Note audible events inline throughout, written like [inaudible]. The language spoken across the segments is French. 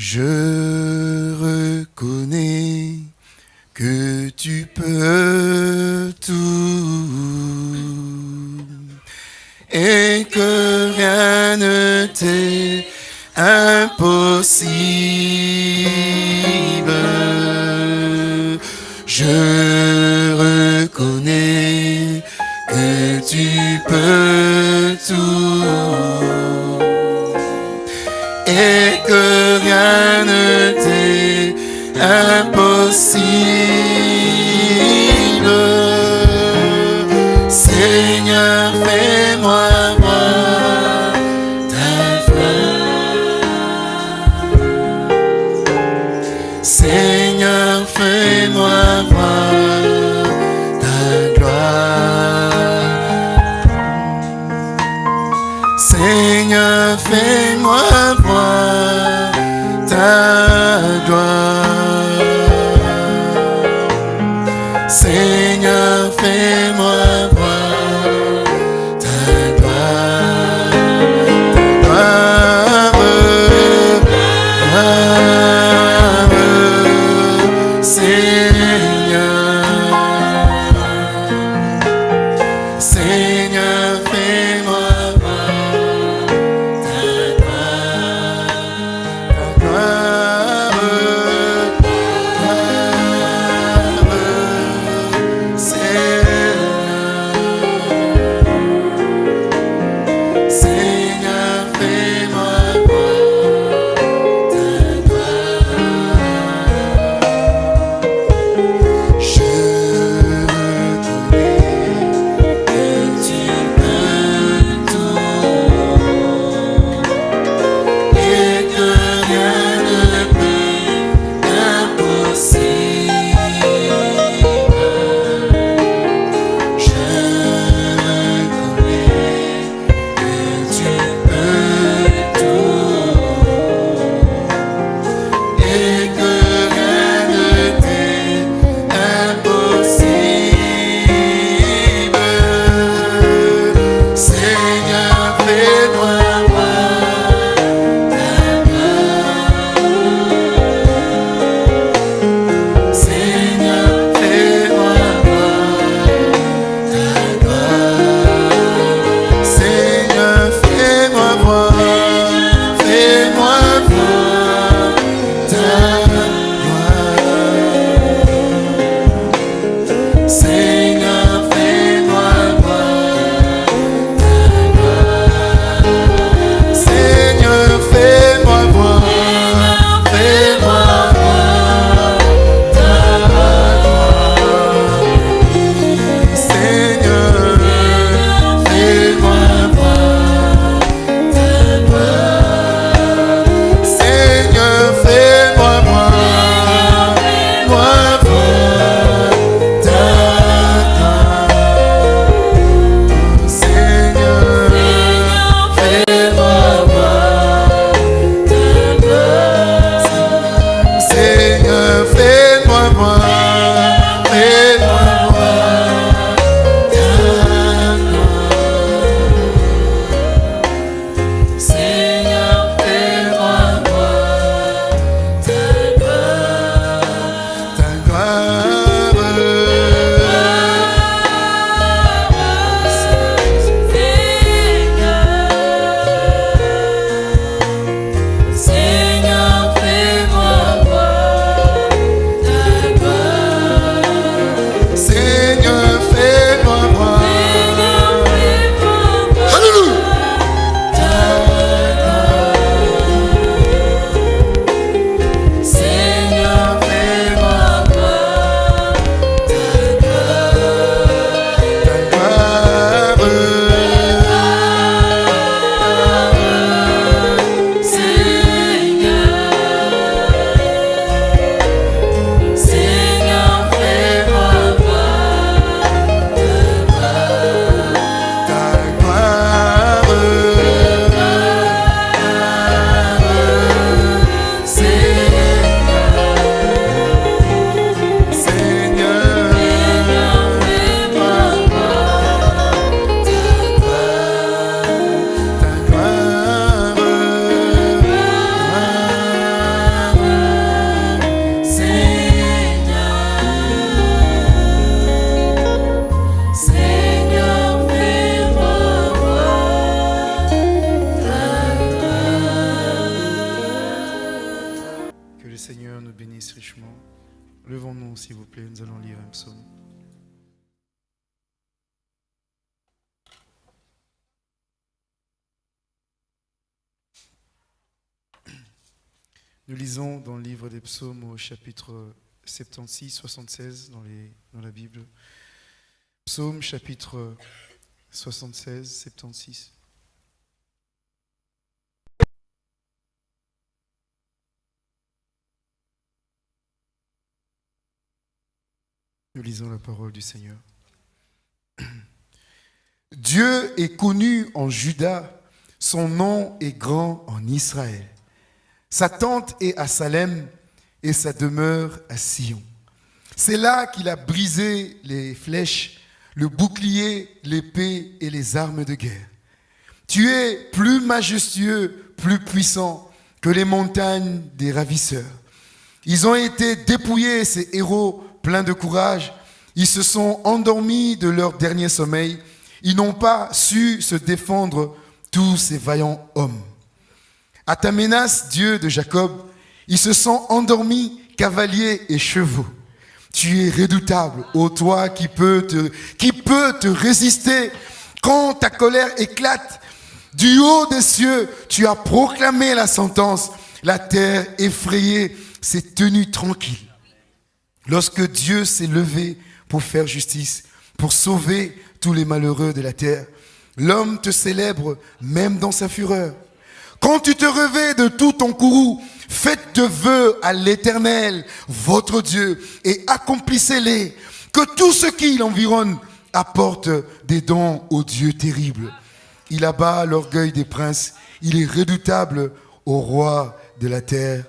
Je reconnais que tu peux tout et que rien ne t'est impossible. see dans le livre des psaumes au chapitre 76, 76 dans, les, dans la Bible. Psaume chapitre 76, 76. Nous lisons la parole du Seigneur. [clears throat] Dieu est connu en Juda, son nom est grand en Israël. Sa tente est à Salem et sa demeure à Sion. C'est là qu'il a brisé les flèches, le bouclier, l'épée et les armes de guerre. Tu es plus majestueux, plus puissant que les montagnes des ravisseurs. Ils ont été dépouillés, ces héros pleins de courage. Ils se sont endormis de leur dernier sommeil. Ils n'ont pas su se défendre, tous ces vaillants hommes. À ta menace, Dieu de Jacob, ils se sont endormis, cavaliers et chevaux. Tu es redoutable, ô toi qui qui peut te résister quand ta colère éclate. Du haut des cieux, tu as proclamé la sentence. La terre effrayée s'est tenue tranquille. Lorsque Dieu s'est levé pour faire justice, pour sauver tous les malheureux de la terre, l'homme te célèbre même dans sa fureur. Quand tu te revais de tout ton courroux, faites de vœux à l'éternel, votre Dieu, et accomplissez-les. Que tout ce qui l'environne apporte des dons au Dieu terrible. Il abat l'orgueil des princes. Il est redoutable au roi de la terre.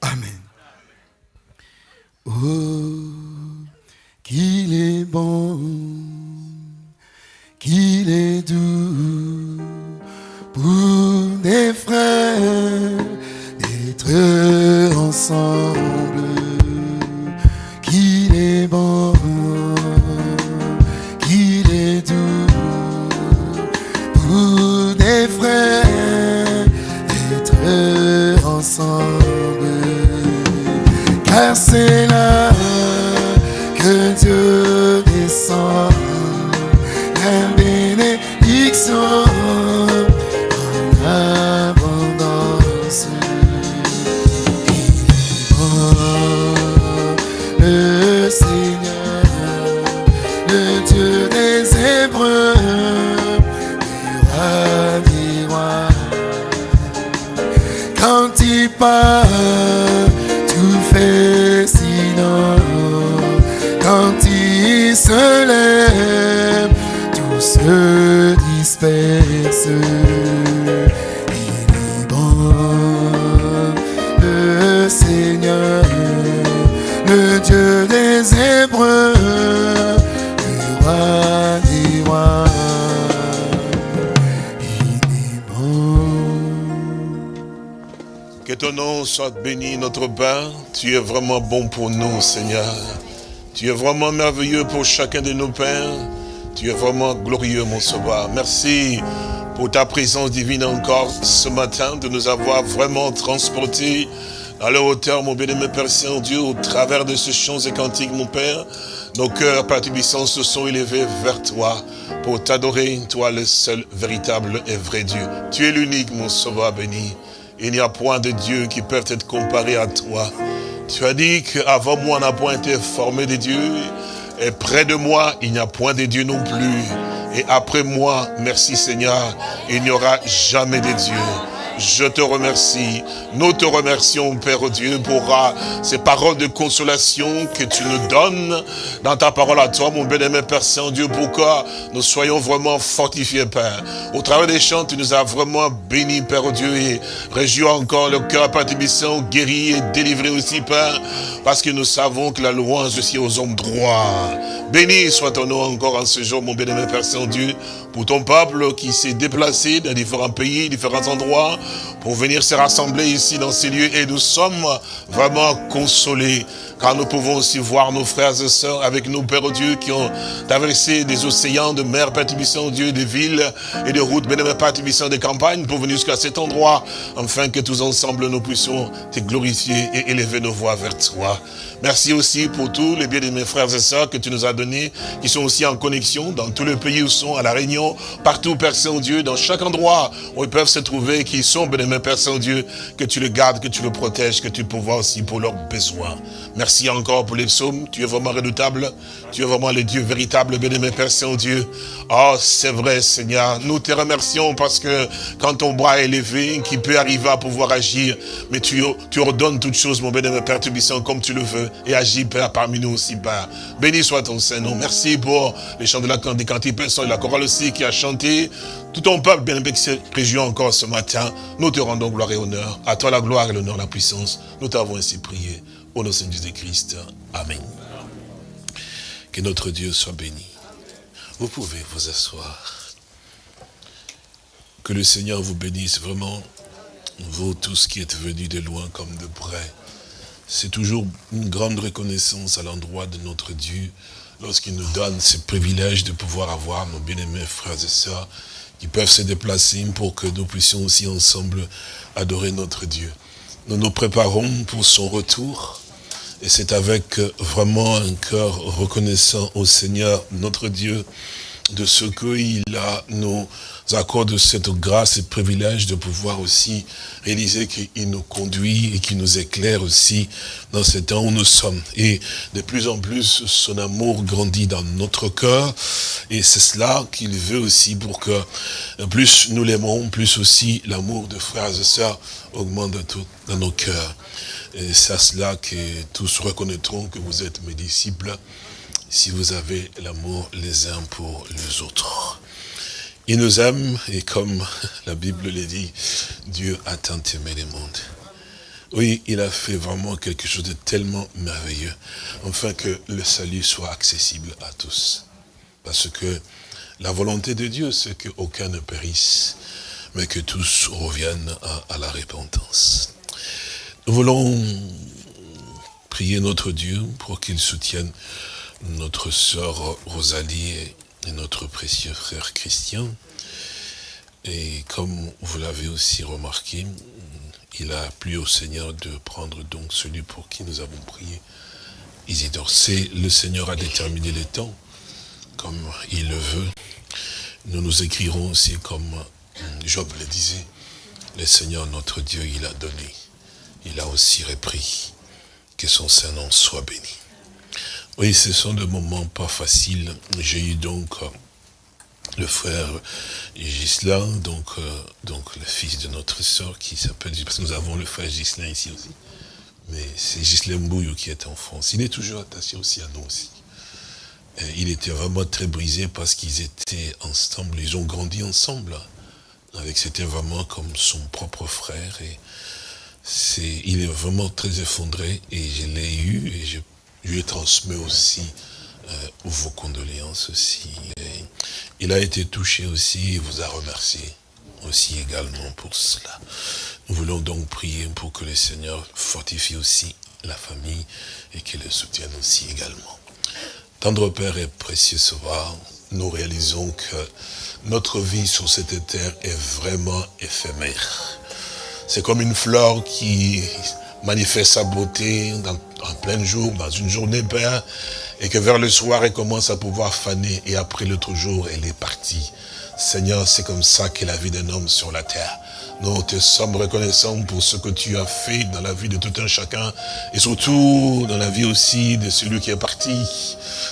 Amen. Oh, qu'il est bon, qu'il est doux pour des frères d'être ensemble, notre Père. Tu es vraiment bon pour nous, Seigneur. Tu es vraiment merveilleux pour chacun de nos pères. Tu es vraiment glorieux, mon sauveur. Merci pour ta présence divine encore ce matin, de nous avoir vraiment transportés à la hauteur, mon bien-aimé Père Saint-Dieu, au travers de ce chants et cantiques, mon Père. Nos cœurs, Père Tubissant, se sont élevés vers toi pour t'adorer, toi le seul véritable et vrai Dieu. Tu es l'unique, mon sauveur béni. Il n'y a point de Dieu qui peut être comparé à toi. Tu as dit qu'avant moi, on n'a point été formé de Dieu. Et près de moi, il n'y a point de Dieu non plus. Et après moi, merci Seigneur, il n'y aura jamais de Dieu. Je te remercie. Nous te remercions, Père Dieu, pour ah, ces paroles de consolation que tu nous donnes dans ta parole à toi, mon bien-aimé Père Saint-Dieu, pour que nous soyons vraiment fortifiés, Père. Au travers des chants, tu nous as vraiment bénis, Père Dieu, et réjouis encore le cœur, Père Tibissant, guéri et délivré aussi, Père, parce que nous savons que la louange aussi aux hommes droits. Béni soit ton nom encore en ce jour, mon bien-aimé Père Saint-Dieu, pour ton peuple qui s'est déplacé dans différents pays, différents endroits, pour venir se rassembler ici dans ces lieux. Et nous sommes vraiment consolés, car nous pouvons aussi voir nos frères et sœurs avec nous, Père Dieu, qui ont traversé des océans, de mers, Père Dieu, des villes et des routes, bénémoine Père des campagnes, pour venir jusqu'à cet endroit, afin que tous ensemble nous puissions te glorifier et élever nos voix vers toi. Merci aussi pour tous les biens de mes frères et sœurs que tu nous as donnés, qui sont aussi en connexion dans tous les pays où sont, à La Réunion, partout, Père Saint-Dieu, dans chaque endroit où ils peuvent se trouver, qui sont, bénémoine Père Saint-Dieu, que tu le gardes, que tu le protèges, que tu pourvois aussi pour leurs besoins. Merci encore pour les psaumes, tu es vraiment redoutable, tu es vraiment le Dieu véritable, bénémoine Père Saint-Dieu. Oh, c'est vrai, Seigneur, nous te remercions parce que quand ton bras est levé, qui peut arriver à pouvoir agir, mais tu, tu ordonnes toutes choses, mon bénémoine Père Tubissant, comme tu le veux, et agis, Père, parmi nous aussi, Père. Béni soit ton Saint-Nom. Merci pour les chants de la des cantiques, Père, et la chorale aussi qui a chanté. Tout ton peuple, bien qui se réjouit encore ce matin. Nous te rendons gloire et honneur. À toi la gloire et l'honneur, la puissance. Nous t'avons ainsi prié. Au nom de Jésus-Christ. Amen. Que notre Dieu soit béni. Vous pouvez vous asseoir. Que le Seigneur vous bénisse vraiment, vous tous qui êtes venus de loin comme de près. C'est toujours une grande reconnaissance à l'endroit de notre Dieu lorsqu'il nous donne ce privilège de pouvoir avoir nos bien-aimés frères et sœurs qui peuvent se déplacer pour que nous puissions aussi ensemble adorer notre Dieu. Nous nous préparons pour son retour et c'est avec vraiment un cœur reconnaissant au Seigneur, notre Dieu, de ce qu'il a nous accorde cette grâce et privilège de pouvoir aussi réaliser qu'il nous conduit et qu'il nous éclaire aussi dans ce temps où nous sommes. Et de plus en plus, son amour grandit dans notre cœur. Et c'est cela qu'il veut aussi pour que plus nous l'aimons, plus aussi l'amour de frères et sœurs augmente dans nos cœurs. Et c'est à cela que tous reconnaîtront que vous êtes mes disciples si vous avez l'amour les uns pour les autres. Il nous aime et comme la Bible le dit, Dieu a tant aimé le monde. Oui, il a fait vraiment quelque chose de tellement merveilleux, afin que le salut soit accessible à tous. Parce que la volonté de Dieu, c'est qu'aucun ne périsse, mais que tous reviennent à, à la repentance. Nous voulons prier notre Dieu pour qu'il soutienne notre sœur Rosalie notre précieux frère Christian. Et comme vous l'avez aussi remarqué, il a plu au Seigneur de prendre donc celui pour qui nous avons prié. Isidore, c'est le Seigneur a déterminé les temps, comme il le veut. Nous nous écrirons aussi comme Job le disait, le Seigneur notre Dieu, il a donné, il a aussi repris, que son Saint-Nom soit béni. Oui, ce sont des moments pas faciles. J'ai eu donc euh, le frère Gislain, donc, euh, donc le fils de notre sœur qui s'appelle, parce que nous avons le frère Gislain ici aussi. Mais c'est Gislain Bouillou qui est en France. Il est toujours attaché aussi à nous aussi. Il était vraiment très brisé parce qu'ils étaient ensemble, ils ont grandi ensemble. Avec c'était vraiment comme son propre frère. Et il est vraiment très effondré et je l'ai eu et je lui transmet aussi euh, vos condoléances aussi. Il a été touché aussi et vous a remercié aussi également pour cela. Nous voulons donc prier pour que le Seigneur fortifie aussi la famille et qu'il le soutienne aussi également. Tendre Père et précieux Sauveur, nous réalisons que notre vie sur cette terre est vraiment éphémère. C'est comme une fleur qui manifeste sa beauté en plein jour, dans une journée, Père, et que vers le soir, elle commence à pouvoir faner, et après l'autre jour, elle est partie. Seigneur, c'est comme ça qu'est la vie d'un homme sur la terre. Nous te sommes reconnaissants pour ce que tu as fait dans la vie de tout un chacun, et surtout dans la vie aussi de celui qui est parti.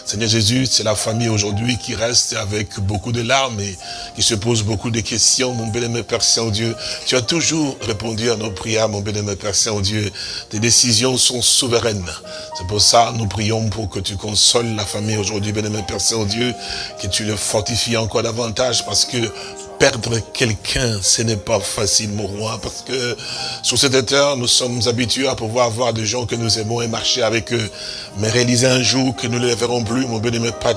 Seigneur Jésus, c'est la famille aujourd'hui qui reste avec beaucoup de larmes et qui se pose beaucoup de questions. Mon bien-aimé Père Saint-Dieu, tu as toujours répondu à nos prières, mon bien-aimé Père Saint-Dieu. Tes décisions sont souveraines. C'est pour ça nous prions pour que tu consoles la famille aujourd'hui, bien-aimé Père Saint-Dieu, que tu le fortifies encore davantage parce que perdre quelqu'un, ce n'est pas facile, mon roi, parce que sur cette terre, nous sommes habitués à pouvoir voir des gens que nous aimons et marcher avec eux. Mais réaliser un jour que nous ne les verrons plus, mon bien-aimé Père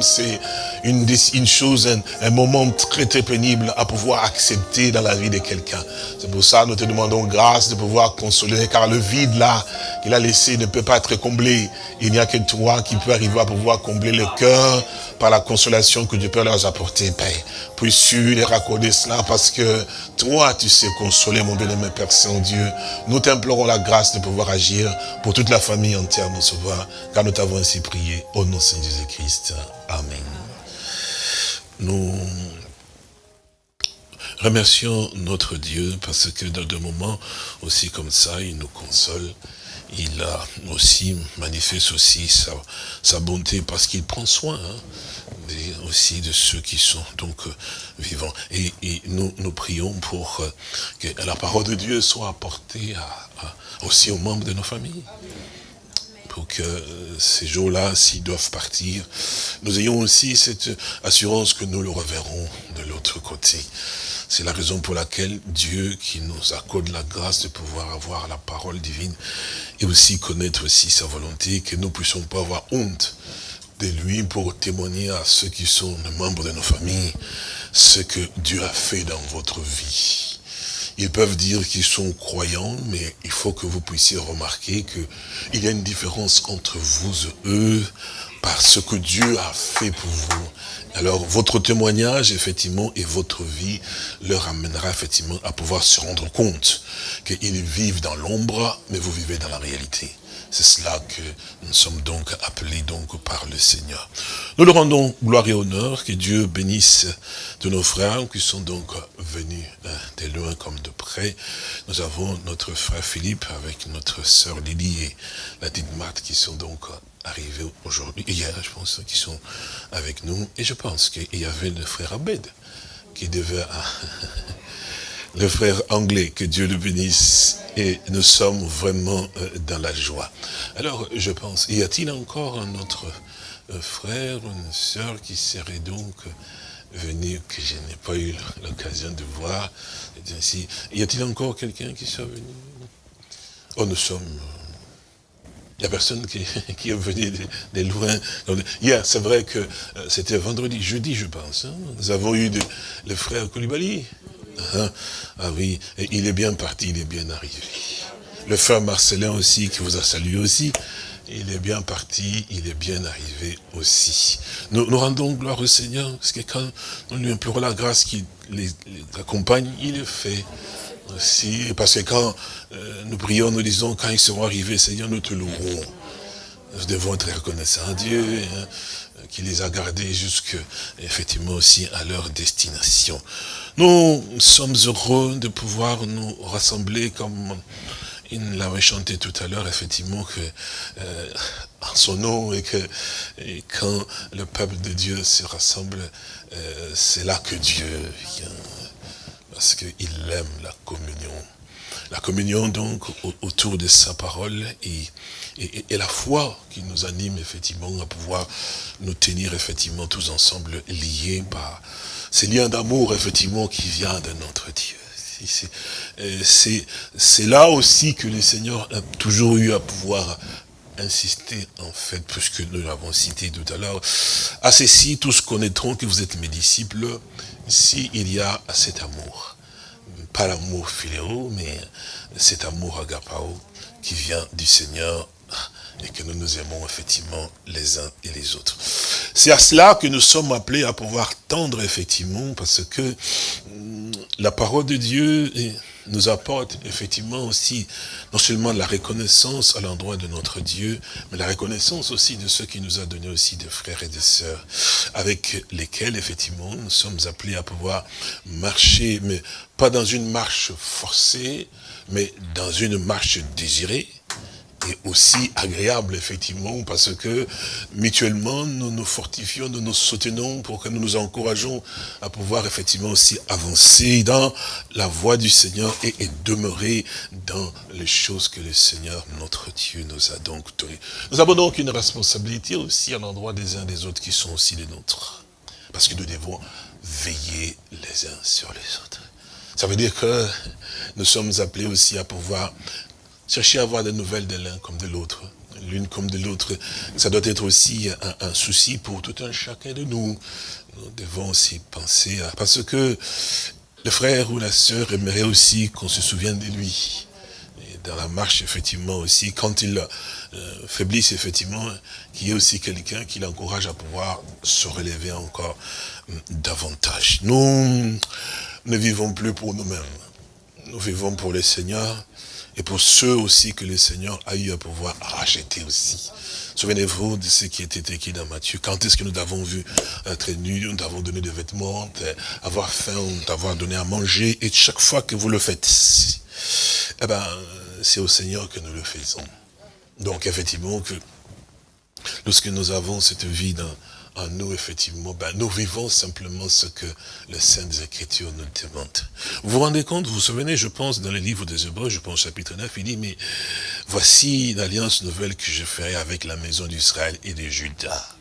c'est une, une chose, un, un moment très très pénible à pouvoir accepter dans la vie de quelqu'un. C'est pour ça que nous te demandons grâce de pouvoir consoler, car le vide là qu'il a laissé ne peut pas être comblé. Il n'y a que toi qui peux arriver à pouvoir combler le cœur par la consolation que tu peux leur apporter, Père. Puisses-tu les raccorder cela parce que toi, tu sais consoler, mon bien-aimé Père Saint-Dieu. Nous t'implorons la grâce de pouvoir agir pour toute la famille entière, mon sauveur, car nous t'avons ainsi prié au nom de Saint Jésus-Christ. Amen. Nous remercions notre Dieu parce que dans des moments aussi comme ça, il nous console. Il a aussi manifeste aussi sa, bonté parce qu'il prend soin hein, aussi de ceux qui sont donc euh, vivants. Et, nous, prions pour euh, que la parole de Dieu soit apportée aussi aux membres de nos familles pour que euh, ces jours-là, s'ils doivent partir, nous ayons aussi cette assurance que nous le reverrons de l'autre côté. C'est la raison pour laquelle Dieu, qui nous accorde la grâce de pouvoir avoir la parole divine, et aussi connaître aussi sa volonté, que nous ne puissions pas avoir honte de lui pour témoigner à ceux qui sont les membres de nos familles ce que Dieu a fait dans votre vie. Ils peuvent dire qu'ils sont croyants, mais il faut que vous puissiez remarquer qu'il y a une différence entre vous et eux par ce que Dieu a fait pour vous. Alors, votre témoignage, effectivement, et votre vie leur amènera, effectivement, à pouvoir se rendre compte qu'ils vivent dans l'ombre, mais vous vivez dans la réalité. C'est cela que nous sommes donc appelés donc par le Seigneur. Nous leur rendons gloire et honneur, que Dieu bénisse de nos frères qui sont donc venus hein, de loin comme de près. Nous avons notre frère Philippe avec notre sœur Lily et la petite Marthe qui sont donc arrivés aujourd'hui, hier je pense, qui sont avec nous. Et je pense qu'il y avait le frère Abed qui devait [laughs] le frère anglais, que Dieu le bénisse, et nous sommes vraiment euh, dans la joie. Alors, je pense, y a-t-il encore un autre euh, frère une sœur qui serait donc venu, que je n'ai pas eu l'occasion de voir? Ainsi, Y a-t-il encore quelqu'un qui soit venu? Oh, nous sommes... Il n'y a personne [laughs] qui, est venu de, loin. Hier, c'est vrai que euh, c'était vendredi, jeudi, je pense. hein, nous avons eu le frère Koulibaly. Hein, Ah oui, il est bien parti, il est bien arrivé. Le frère Marcelin aussi, qui vous a salué aussi, il est bien parti, il est bien arrivé aussi. Nous, rendons gloire au Seigneur, parce que quand nous lui implorons la grâce qui les, les accompagne, il le fait aussi. Parce que quand euh, nous prions, nous disons, quand ils seront arrivés, Seigneur, nous te louerons. Nous devons être reconnaissants à Dieu, hein, qui les a gardés jusque, effectivement, aussi à leur destination. Nous sommes heureux de pouvoir nous rassembler comme il l'avait chanté tout à l'heure, effectivement, que euh, en son nom et que et quand le peuple de Dieu se rassemble, euh, c'est là que Dieu vient. Parce qu'il aime la communion. La communion, donc, au- autour de sa parole et, et, et la foi qui nous anime, effectivement, à pouvoir nous tenir, effectivement, tous ensemble liés par ces liens d'amour, effectivement, qui vient de notre Dieu. Euh, c'est là aussi que le Seigneur a toujours eu à pouvoir insister, en fait, puisque nous l'avons cité tout à l'heure, à ceci, tous connaîtront que vous êtes mes disciples, s'il y a cet amour. Pas l'amour philéo, mais cet amour agapao qui vient du Seigneur et que nous nous aimons effectivement les uns et les autres. C'est à cela que nous sommes appelés à pouvoir tendre effectivement parce que hum, la parole de Dieu nous apporte effectivement aussi non seulement la reconnaissance à l'endroit de notre Dieu, mais la reconnaissance aussi de ceux qui nous a donné aussi des frères et des sœurs, avec lesquels effectivement nous sommes appelés à pouvoir marcher, mais pas dans une marche forcée, mais dans une marche désirée, et aussi agréable, effectivement, parce que mutuellement, nous nous fortifions, nous nous soutenons pour que nous nous encourageons à pouvoir effectivement aussi avancer dans la voie du Seigneur et, et demeurer dans les choses que le Seigneur, notre Dieu, nous a donc données. Nous avons donc une responsabilité aussi à l'endroit des uns des autres qui sont aussi les nôtres. Parce que nous devons veiller les uns sur les autres. Ça veut dire que nous sommes appelés aussi à pouvoir chercher à avoir des nouvelles de l'un comme de l'autre. l'une comme de l'autre, ça doit être aussi un, souci pour tout un chacun de nous. Nous devons aussi penser à... Parce que le frère ou la sœur aimerait aussi qu'on se souvienne de lui. Et dans la marche, effectivement, aussi, quand il euh, faiblisse, effectivement, qu'il y ait aussi quelqu'un qui l'encourage à pouvoir se relever encore hum, davantage. Nous ne vivons plus pour nous-mêmes. Nous vivons pour le Seigneur et pour ceux aussi que le Seigneur a eu à pouvoir racheter aussi. Souvenez-vous de ce qui était écrit dans Matthieu. Quand est-ce que nous avons vu être nus, nous avons donné des vêtements, avoir faim, d'avoir donné à manger. Et chaque fois que vous le faites, eh ben, c'est au Seigneur que nous le faisons. Donc effectivement, que lorsque nous avons cette vie dans, en nous, effectivement, ben, nous vivons simplement ce que les Saintes Écritures nous demandent. Vous vous rendez compte, vous vous souvenez, je pense, dans le livre des Hébreux, je pense chapitre 9, il dit, mais voici l'alliance nouvelle que je ferai avec la maison d'Israël et de Judas.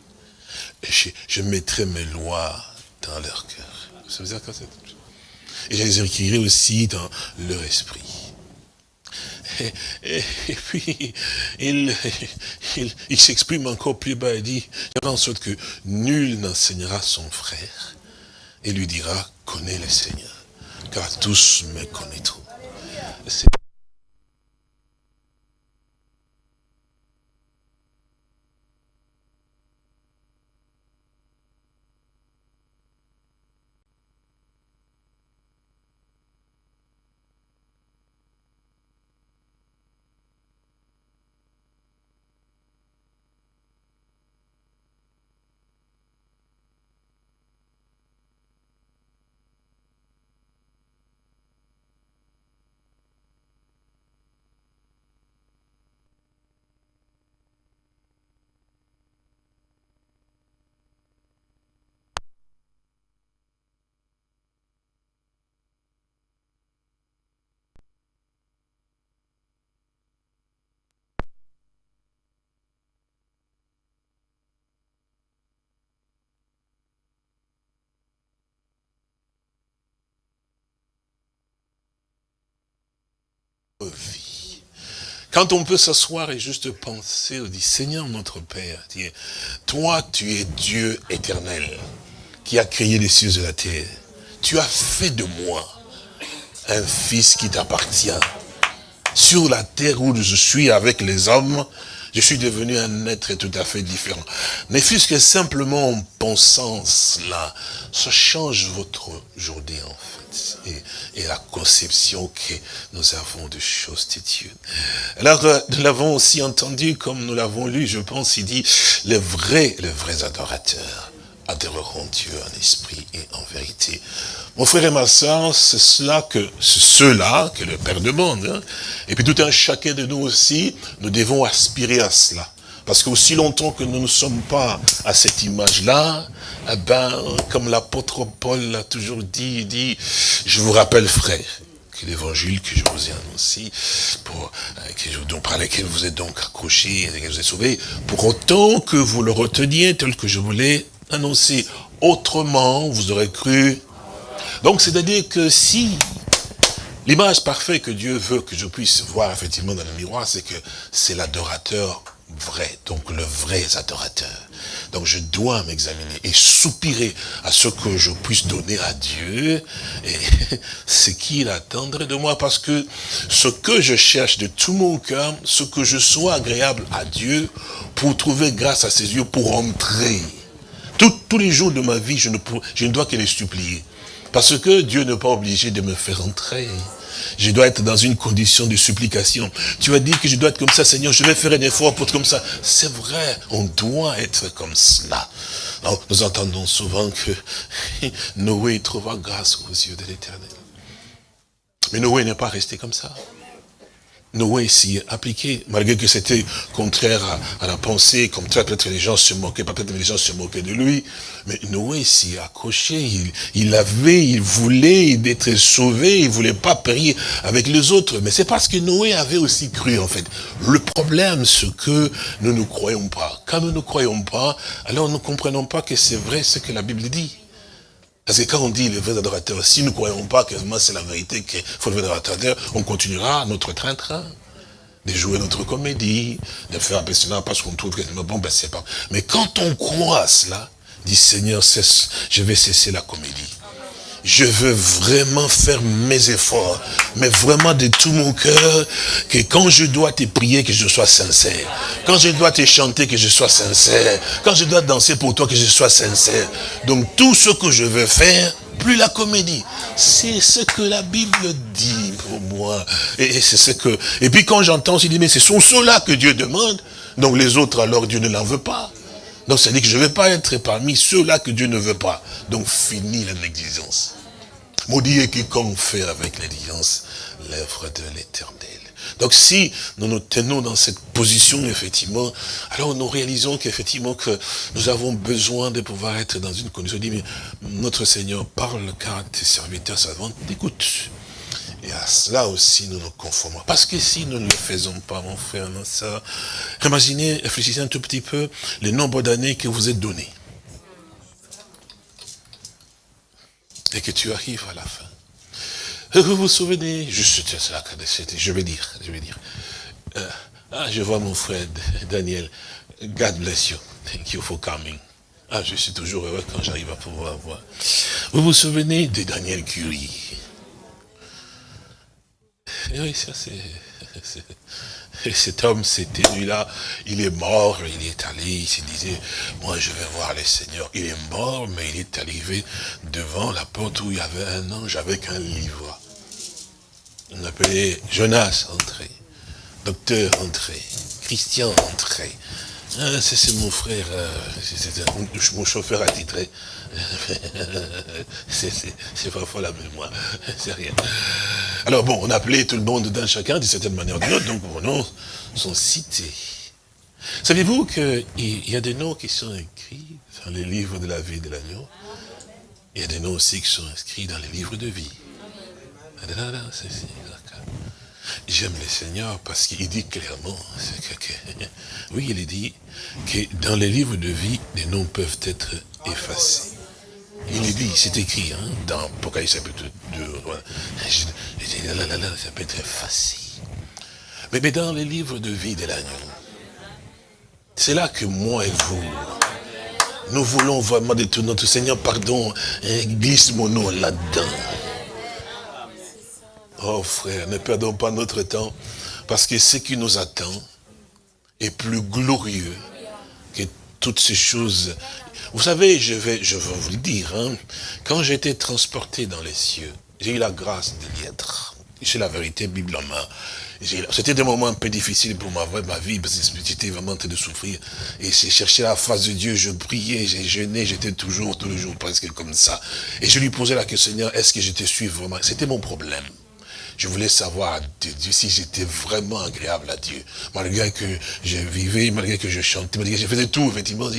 Je, mettrai mes lois dans leur cœur. Ça veut dire quoi Et je les écrirai aussi dans leur esprit. Et, et, et, puis, il, s'exprime encore plus bas, il dit, en sorte que nul n'enseignera son frère et lui dira, connais le Seigneur, car tous me connaîtront. vie. Quand on peut s'asseoir et juste penser, on dit, Seigneur notre Père, toi tu es Dieu éternel, qui a créé les cieux et la terre. Tu as fait de moi un fils qui t'appartient. Sur la terre où je suis avec les hommes, je suis devenu un être tout à fait différent. Ne fût-ce que simplement en pensant cela, ça change votre journée en fait. Et, la conception que nous avons de choses de Dieu. Alors, euh, nous l'avons aussi entendu, comme nous l'avons lu, je pense, il dit, les vrais, les vrais adorateurs adoreront Dieu en esprit et en vérité. Mon frère et ma soeur, c'est cela que, c'est ceux-là que le Père demande. Hein. Et puis tout un chacun de nous aussi, nous devons aspirer à cela. Parce qu'aussi longtemps que nous ne sommes pas à cette image-là, eh ben, comme l'apôtre Paul l'a toujours dit, il dit, je vous rappelle frère, que l'évangile que je vous ai annoncé, pour, euh, que je, donc, par lequel vous êtes donc accrochés et que vous êtes sauvés, pour autant que vous le reteniez tel que je vous l'ai annoncé. Autrement, vous aurez cru. Donc, c'est-à-dire que si l'image parfaite que Dieu veut que je puisse voir effectivement dans le miroir, c'est que c'est l'adorateur vrai, donc le vrai adorateur. Donc je dois m'examiner et soupirer à ce que je puisse donner à Dieu et [laughs] ce qu'il attendrait de moi parce que ce que je cherche de tout mon cœur, ce que je sois agréable à Dieu pour trouver grâce à ses yeux, pour entrer. Tout, tous les jours de ma vie, je ne, je ne dois que les supplier. Parce que Dieu n'est pas obligé de me faire entrer. Je dois être dans une condition de supplication. Tu vas dire que je dois être comme ça, Seigneur, je vais faire un effort pour être comme ça. C'est vrai, on doit être comme cela. Alors, nous entendons souvent que [laughs] Noé trouva grâce aux yeux de l'éternel. Mais Noé n'est pas resté comme ça. Noé s'y est appliqué, malgré que c'était contraire à, la pensée, comme peut-être les gens se moquaient, peut-être les gens se moquaient de lui, mais Noé s'y accroché, il, il avait, il voulait d'être sauvé, il voulait pas périr avec les autres, mais c'est parce que Noé avait aussi cru en fait. Le problème, c'est que nous ne croyons pas. Quand nous ne croyons pas, alors nous ne comprenons pas que c'est vrai ce que la Bible dit. Parce que quand on dit les vrais adorateurs, si nous ne croyons pas que c'est la vérité qu'il faut le vrai adorateur, on continuera notre train-train. de jouer notre comédie, de faire un peu cela parce qu'on trouve que bon, ben c'est pas. Mais quand on croit à cela, dit Seigneur, cesse, je vais cesser la comédie. Je veux vraiment faire mes efforts, mais vraiment de tout mon cœur, que quand je dois te prier, que je sois sincère. Quand je dois te chanter, que je sois sincère. Quand je dois danser pour toi, que je sois sincère. Donc tout ce que je veux faire, plus la comédie. C'est ce que la Bible dit pour moi. Et c'est ce que. Et puis quand j'entends, je dis, mais ce sont ceux-là que Dieu demande. Donc les autres, alors Dieu ne l'en veut pas. Donc ça dit que je ne vais pas être parmi ceux-là que Dieu ne veut pas. Donc fini la négligence. Maudit est quiconque fait avec l'exigence l'œuvre de l'éternel. Donc si nous nous tenons dans cette position, effectivement, alors nous réalisons qu'effectivement que nous avons besoin de pouvoir être dans une condition. Dit, mais notre Seigneur parle car tes serviteurs savants t'écoutent. Et à cela aussi nous nous conformons. Parce que si nous ne le faisons pas, mon frère, ma soeur, imaginez, réfléchissez un tout petit peu le nombre d'années que vous êtes donné. et que tu arrives à la fin. Vous vous souvenez, juste, je vais dire, je vais dire. Euh, ah, je vois mon frère Daniel. God bless you. Thank you for coming. Ah, je suis toujours heureux quand j'arrive à pouvoir voir. Vous vous souvenez de Daniel Curie? Eh Oui, ça c'est... Et [laughs] cet homme, c'était lui-là, il est mort, il est allé, il se disait, moi je vais voir le Seigneur. Il est mort, mais il est arrivé devant la porte où il y avait un ange avec un livre. On appelait Jonas, entré. Docteur, entré. Christian, entré. Ah, c'est mon frère, euh, c'est mon chauffeur attitré. [laughs] c'est parfois la mémoire, [laughs] c'est rien. Alors bon, on appelait tout le monde d'un chacun, d'une certaine manière ou d'une autre, donc vos noms sont cités. Savez-vous qu'il y a des noms qui sont écrits dans les livres de la vie de l'agneau? Il y a des noms aussi qui sont inscrits dans les livres de vie. J'aime le Seigneur parce qu'il dit clairement, [laughs] oui, il dit que dans les livres de vie, les noms peuvent être effacés. Il est dit, c'est écrit, hein, dans Apocalypse chapitre 2, ça peut être effacé. Mais, dans les livres de vie de l'agneau, c'est là que moi et vous, nous voulons vraiment tout notre Seigneur, pardon, glisse mon nom là-dedans. Oh frère, ne perdons pas notre temps, parce que ce qui nous attend est plus glorieux que toutes ces choses. Vous savez, je vais, je vous le dire, hein, quand j'étais transporté dans les cieux, j'ai eu la grâce de y être. C'est la vérité, Bible en main. C'était des moments un peu difficiles pour ma, ma vie, parce que j'étais vraiment en train de souffrir. Et j'ai cherché la face de Dieu, je priais, j'ai jeûné, j'étais toujours, tous les jours presque comme ça. Et je lui posais la question, est-ce que je te suis vraiment? C'était mon problème. Je voulais savoir de Dieu si j'étais vraiment agréable à Dieu. Malgré que je vivais, malgré que je chantais, malgré que je faisais tout, effectivement.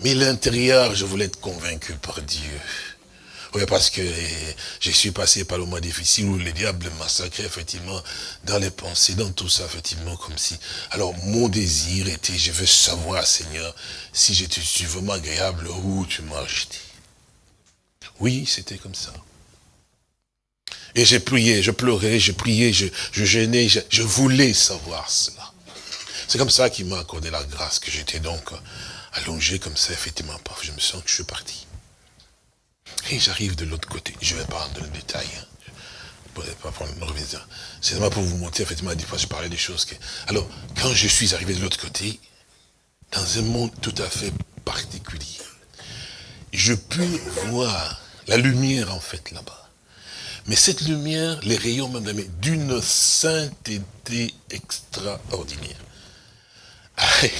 Mais l'intérieur, je voulais être convaincu par Dieu. Oui, parce que je suis passé par le mois difficile où le diable massacrait, effectivement, dans les pensées, dans tout ça, effectivement, comme si... Alors, mon désir était, je veux savoir, Seigneur, si je suis vraiment agréable, où tu m'as acheté. Oui, c'était comme ça. Et j'ai prié, je pleurais, je priais, je, je gênais, je, voulais savoir cela. C'est comme ça qu'il m'a accordé la grâce, que j'étais donc allongé comme ça, effectivement, je me sens que je suis parti. Et j'arrive de l'autre côté, je ne vais pas dans le détail, hein. je pas prendre C'est seulement pour vous montrer, effectivement, des fois je parlais des choses que... Alors, quand je suis arrivé de l'autre côté, dans un monde tout à fait particulier, je puis voir la lumière, en fait, là-bas. Mais cette lumière, les rayons même d'une sainteté extraordinaire.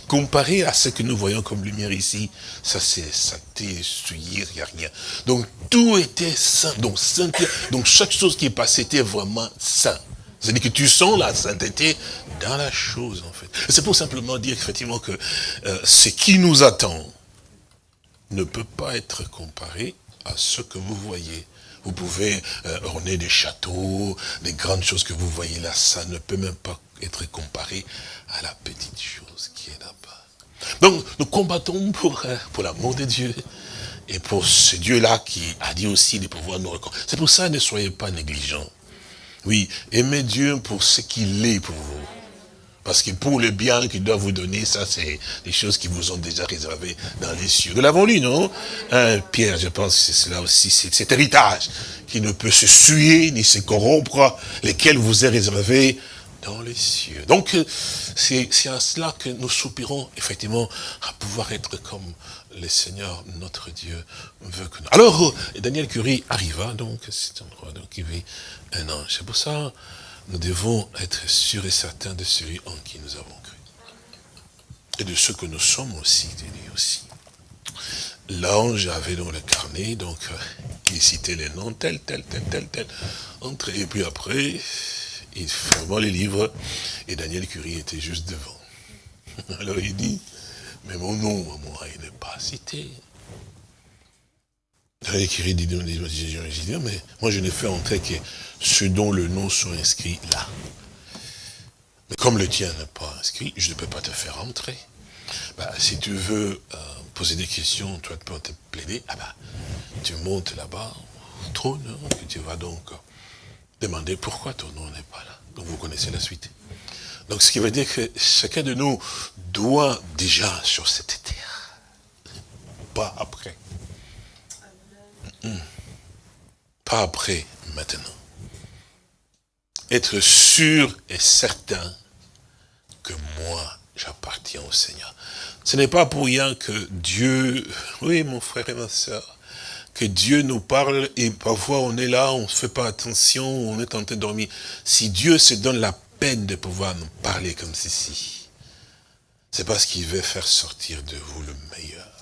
Comparé à ce que nous voyons comme lumière ici, ça c'est sainteté, souillé, il n'y a rien. Donc tout était saint, donc sainteté, donc chaque chose qui est passée était vraiment saint. C'est-à-dire que tu sens la sainteté dans la chose en fait. C'est pour simplement dire effectivement que euh, ce qui nous attend ne peut pas être comparé à ce que vous voyez vous pouvez euh, orner des châteaux, des grandes choses que vous voyez là. Ça ne peut même pas être comparé à la petite chose qui est là-bas. Donc, nous combattons pour, euh, pour l'amour de Dieu et pour ce Dieu-là qui a dit aussi de pouvoir nous reconnaître. C'est pour ça, ne soyez pas négligents. Oui, aimez Dieu pour ce qu'il est pour vous. Parce que pour le bien qu'il doit vous donner, ça c'est des choses qui vous ont déjà réservées dans les cieux. Nous l'avons lu, non? Hein, Pierre, je pense que c'est cela aussi, c'est cet héritage qui ne peut se suer ni se corrompre, lesquels vous est réservé dans les cieux. Donc, euh, c'est c'est à cela que nous soupirons, effectivement, à pouvoir être comme le Seigneur, notre Dieu, veut que nous... Alors, euh, Daniel Curie arriva, donc, à cet endroit, donc, il vit un ange. C'est pour ça, nous devons être sûrs et certains de celui en qui nous avons cru. Et de ce que nous sommes aussi, de lui aussi. L'ange avait dans le carnet, donc, euh, il citait les noms, tel, tel, tel, tel, tel, entre, et puis après, il fermait les livres, et Daniel Curie était juste devant. [laughs] Alors il dit, mais mon nom, moi, il n'est pas cité. Dit, dit, mais moi je n'ai fait entrer que ceux dont le nom sont inscrits là. Mais comme le tien n'est pas inscrit, je ne peux pas te faire entrer. Bah, si tu veux euh, poser des questions, toi tu peux te plaider, ah bah, tu montes là-bas, au trône, hein, que tu vas donc demander pourquoi ton nom n'est pas là. Donc vous connaissez la suite. Donc ce qui veut dire que chacun de nous doit déjà sur cette terre, pas après. Pas après, maintenant. Être sûr et certain que moi, j'appartiens au Seigneur. Ce n'est pas pour rien que Dieu, oui mon frère et ma soeur, que Dieu nous parle et parfois on est là, on ne fait pas attention, on est en train de dormir. Si Dieu se donne la peine de pouvoir nous parler comme ceci, c'est parce qu'il veut faire sortir de vous le meilleur.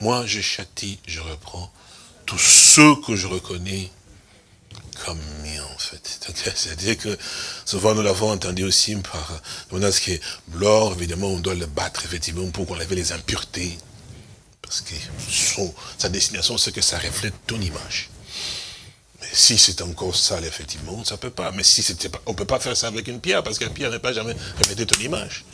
Moi, je châtie, je reprends tous ceux que je reconnais comme mien, en fait. C'est-à-dire que souvent nous l'avons entendu aussi par ce qui est l'or, évidemment, on doit le battre, effectivement, pour qu'on avait les impuretés. Parce que son, sa destination, c'est que ça reflète ton image. Mais si c'est encore sale, effectivement, ça peut pas. Mais si c'était pas, on peut pas faire ça avec une pierre, parce qu'une pierre n'est pas jamais reflété ton image.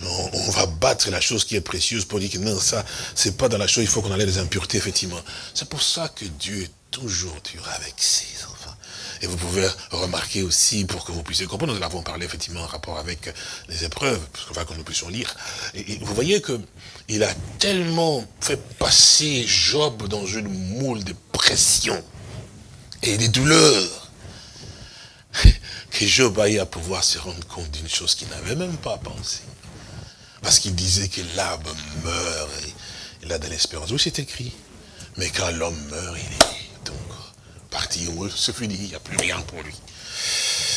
Non, on va battre la chose qui est précieuse pour dire que non, ça, c'est pas dans la chose, il faut qu'on enlève les impuretés, effectivement. C'est pour ça que Dieu est toujours dur avec ses enfants. Et vous pouvez remarquer aussi, pour que vous puissiez comprendre, nous l'avons parlé effectivement en rapport avec les épreuves, parce qu'on va que nous puissions lire. Et, vous voyez que il a tellement fait passer Job dans une moule de pression et des douleurs, [laughs] que Job aille à pouvoir se rendre compte d'une chose qu'il n'avait même pas pensé. Parce qu'il disait que l'arbre meurt et il a de l'espérance. Oui, c'est écrit. Mais quand l'homme meurt, il est donc parti, c'est fini, il n'y a plus rien pour lui.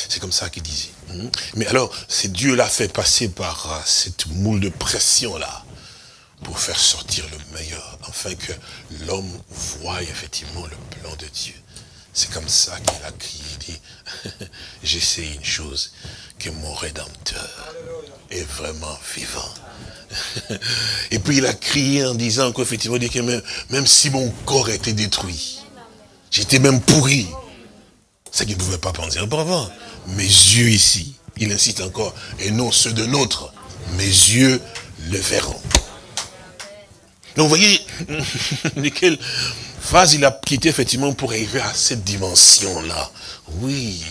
C'est comme ça qu'il disait. Hmm? Mais alors, c'est Dieu l'a fait passer par euh, cette moule de pression-là pour faire sortir le meilleur, afin que l'homme voie effectivement le plan de Dieu. C'est comme ça qu'il a crié, il dit, [laughs] j'essaie une chose, que mon Rédempteur est vraiment vivant. [laughs] Et puis il a crié en disant qu'effectivement, que même, si mon corps était détruit, j'étais même pourri, c'est qu'il ne pouvait pas penser auparavant. Mes yeux ici, il insiste encore, et non ceux de nôtre, mes yeux le verront. Donc vous voyez, [laughs] de quelle phase il a quitté effectivement pour arriver à cette dimension-là. Oui.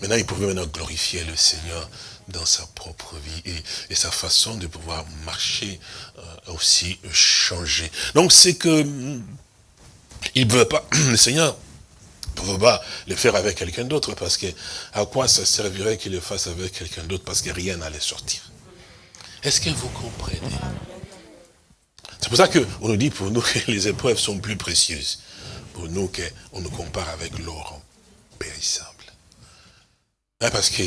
Maintenant, il pouvait maintenant glorifier le Seigneur dans sa propre vie et, sa façon de pouvoir marcher euh, aussi changer. Donc c'est que mm, il ne veut pas, [clears throat] le Seigneur ne pouvait pas le faire avec quelqu'un d'autre parce que à quoi ça servirait qu'il le fasse avec quelqu'un d'autre parce que rien n'allait sortir? Est-ce que vous comprenez? C'est pour ça qu'on nous dit pour nous que les épreuves sont plus précieuses. Pour nous qu'on nous compare avec l'or périssable. Hein, parce qu'on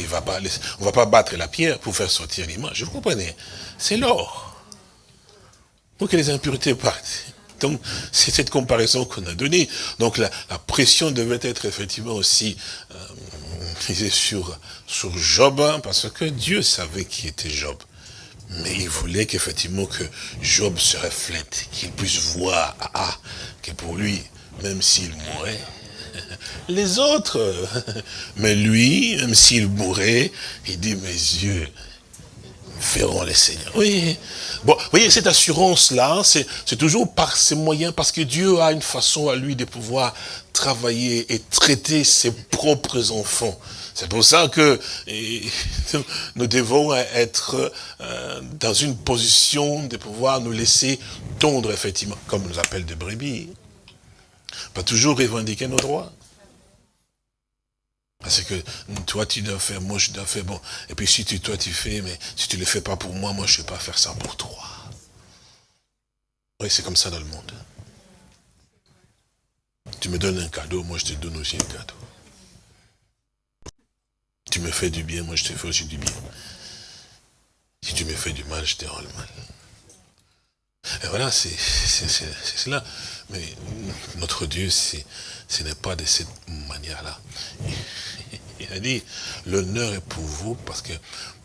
on va pas battre la pierre pour faire sortir l'image. Vous comprenez C'est l'or. Pour que les impuretés partent. Donc, c'est cette comparaison qu'on a donnée. Donc, la, pression devait être effectivement aussi euh, sur, sur Job, hein, parce que Dieu savait qui était Job. Mais il voulait qu'effectivement que Job se reflète, qu'il puisse voir, ah, ah que pour lui, même s'il mourait, les autres. [laughs] Mais lui, même s'il mourait, il dit, mes yeux, verront les Seigneurs. Oui. Bon, vous voyez, cette assurance-là, c'est toujours par ses moyens, parce que Dieu a une façon à lui de pouvoir travailler et traiter ses propres enfants. C'est pour ça que [laughs] nous devons être euh, dans une position de pouvoir nous laisser tondre, effectivement, comme nous appelle des brebis. Pas toujours revendiquer nos droits. Parce que toi tu dois faire, moi je dois faire, bon. Et puis si tu, toi tu fais, mais si tu ne le fais pas pour moi, moi je ne vais pas faire ça pour toi. Oui, c'est comme ça dans le monde. Tu me donnes un cadeau, moi je te donne aussi un cadeau. Tu me fais du bien, moi je te fais aussi du bien. Si tu me fais du mal, je te rends le mal. Et voilà, c'est cela. Mais notre Dieu, ce n'est pas de cette manière-là. Il a dit, l'honneur est pour vous parce que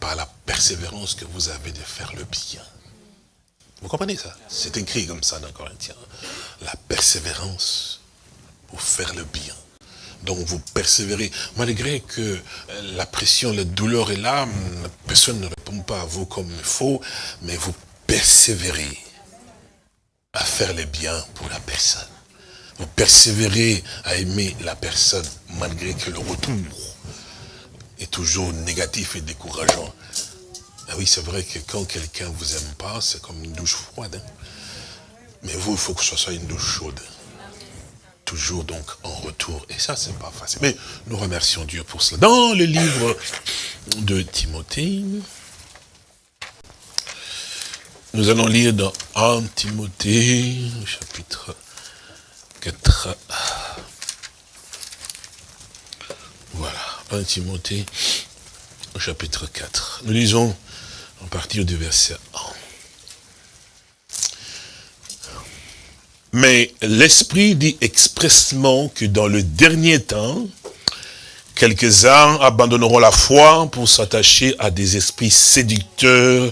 par la persévérance que vous avez de faire le bien. Vous comprenez ça? C'est écrit comme ça dans Corinthiens. La persévérance pour faire le bien. Donc vous persévérez. Malgré que la pression, la douleur est là, personne ne répond pas à vous comme il faut, mais vous persévérez à faire le bien pour la personne. Vous persévérez à aimer la personne, malgré que le retour toujours négatif et décourageant. Ah oui, c'est vrai que quand quelqu'un vous aime pas, c'est comme une douche froide. Hein. Mais vous, il faut que ce soit une douche chaude. Toujours donc en retour. Et ça, c'est pas facile. Mais nous remercions Dieu pour cela. Dans le livre de Timothée, nous allons lire dans 1 Timothée, chapitre 4. Voilà, 1 Timothée, chapitre 4. Nous lisons à partir du verset 1. Mais l'Esprit dit expressement que dans le dernier temps, quelques-uns abandonneront la foi pour s'attacher à des esprits séducteurs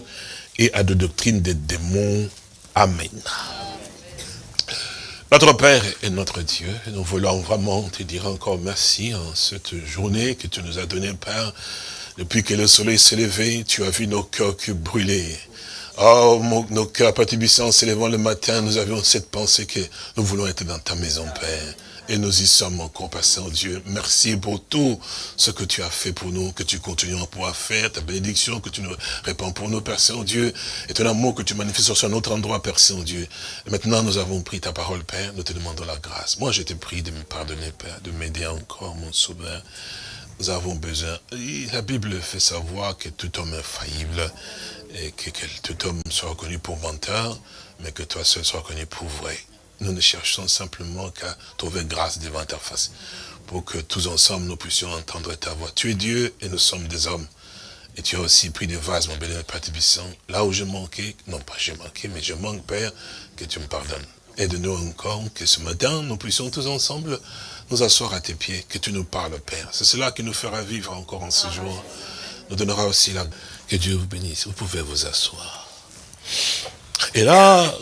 et à des doctrines des démons. Amen. Notre Père et notre Dieu, nous voulons vraiment te dire encore merci en cette journée que tu nous as donnée, Père. Depuis que le soleil s'est levé, tu as vu nos cœurs brûlaient. Oh, nos cœurs, Père s'élevant le matin, nous avions cette pensée que nous voulons être dans ta maison, Père. Et nous y sommes encore, Père Saint-Dieu. Merci pour tout ce que tu as fait pour nous, que tu continues à pouvoir faire, ta bénédiction que tu nous répands pour nous, Père Saint-Dieu, et ton amour que tu manifestes sur un autre endroit, Père Saint-Dieu. Maintenant, nous avons pris ta parole, Père, nous te demandons la grâce. Moi, je t'ai prie de me pardonner, Père, de m'aider encore, mon sauveur. Nous avons besoin. La Bible fait savoir que tout homme est faillible et que, que tout homme soit reconnu pour menteur, mais que toi seul sois reconnu pour vrai. Nous ne cherchons simplement qu'à trouver grâce devant ta face, pour que tous ensemble nous puissions entendre ta voix. Tu es Dieu et nous sommes des hommes. Et tu as aussi pris des vases, mon béni Père Tibissant. Là où je manquais, non pas j'ai manqué, mais je manque, Père, que tu me pardonnes. Aide-nous encore, que ce matin, nous puissions tous ensemble nous asseoir à tes pieds, que tu nous parles, Père. C'est cela qui nous fera vivre encore en ce jour. Nous donnera aussi la... Que Dieu vous bénisse. Vous pouvez vous asseoir. Et là,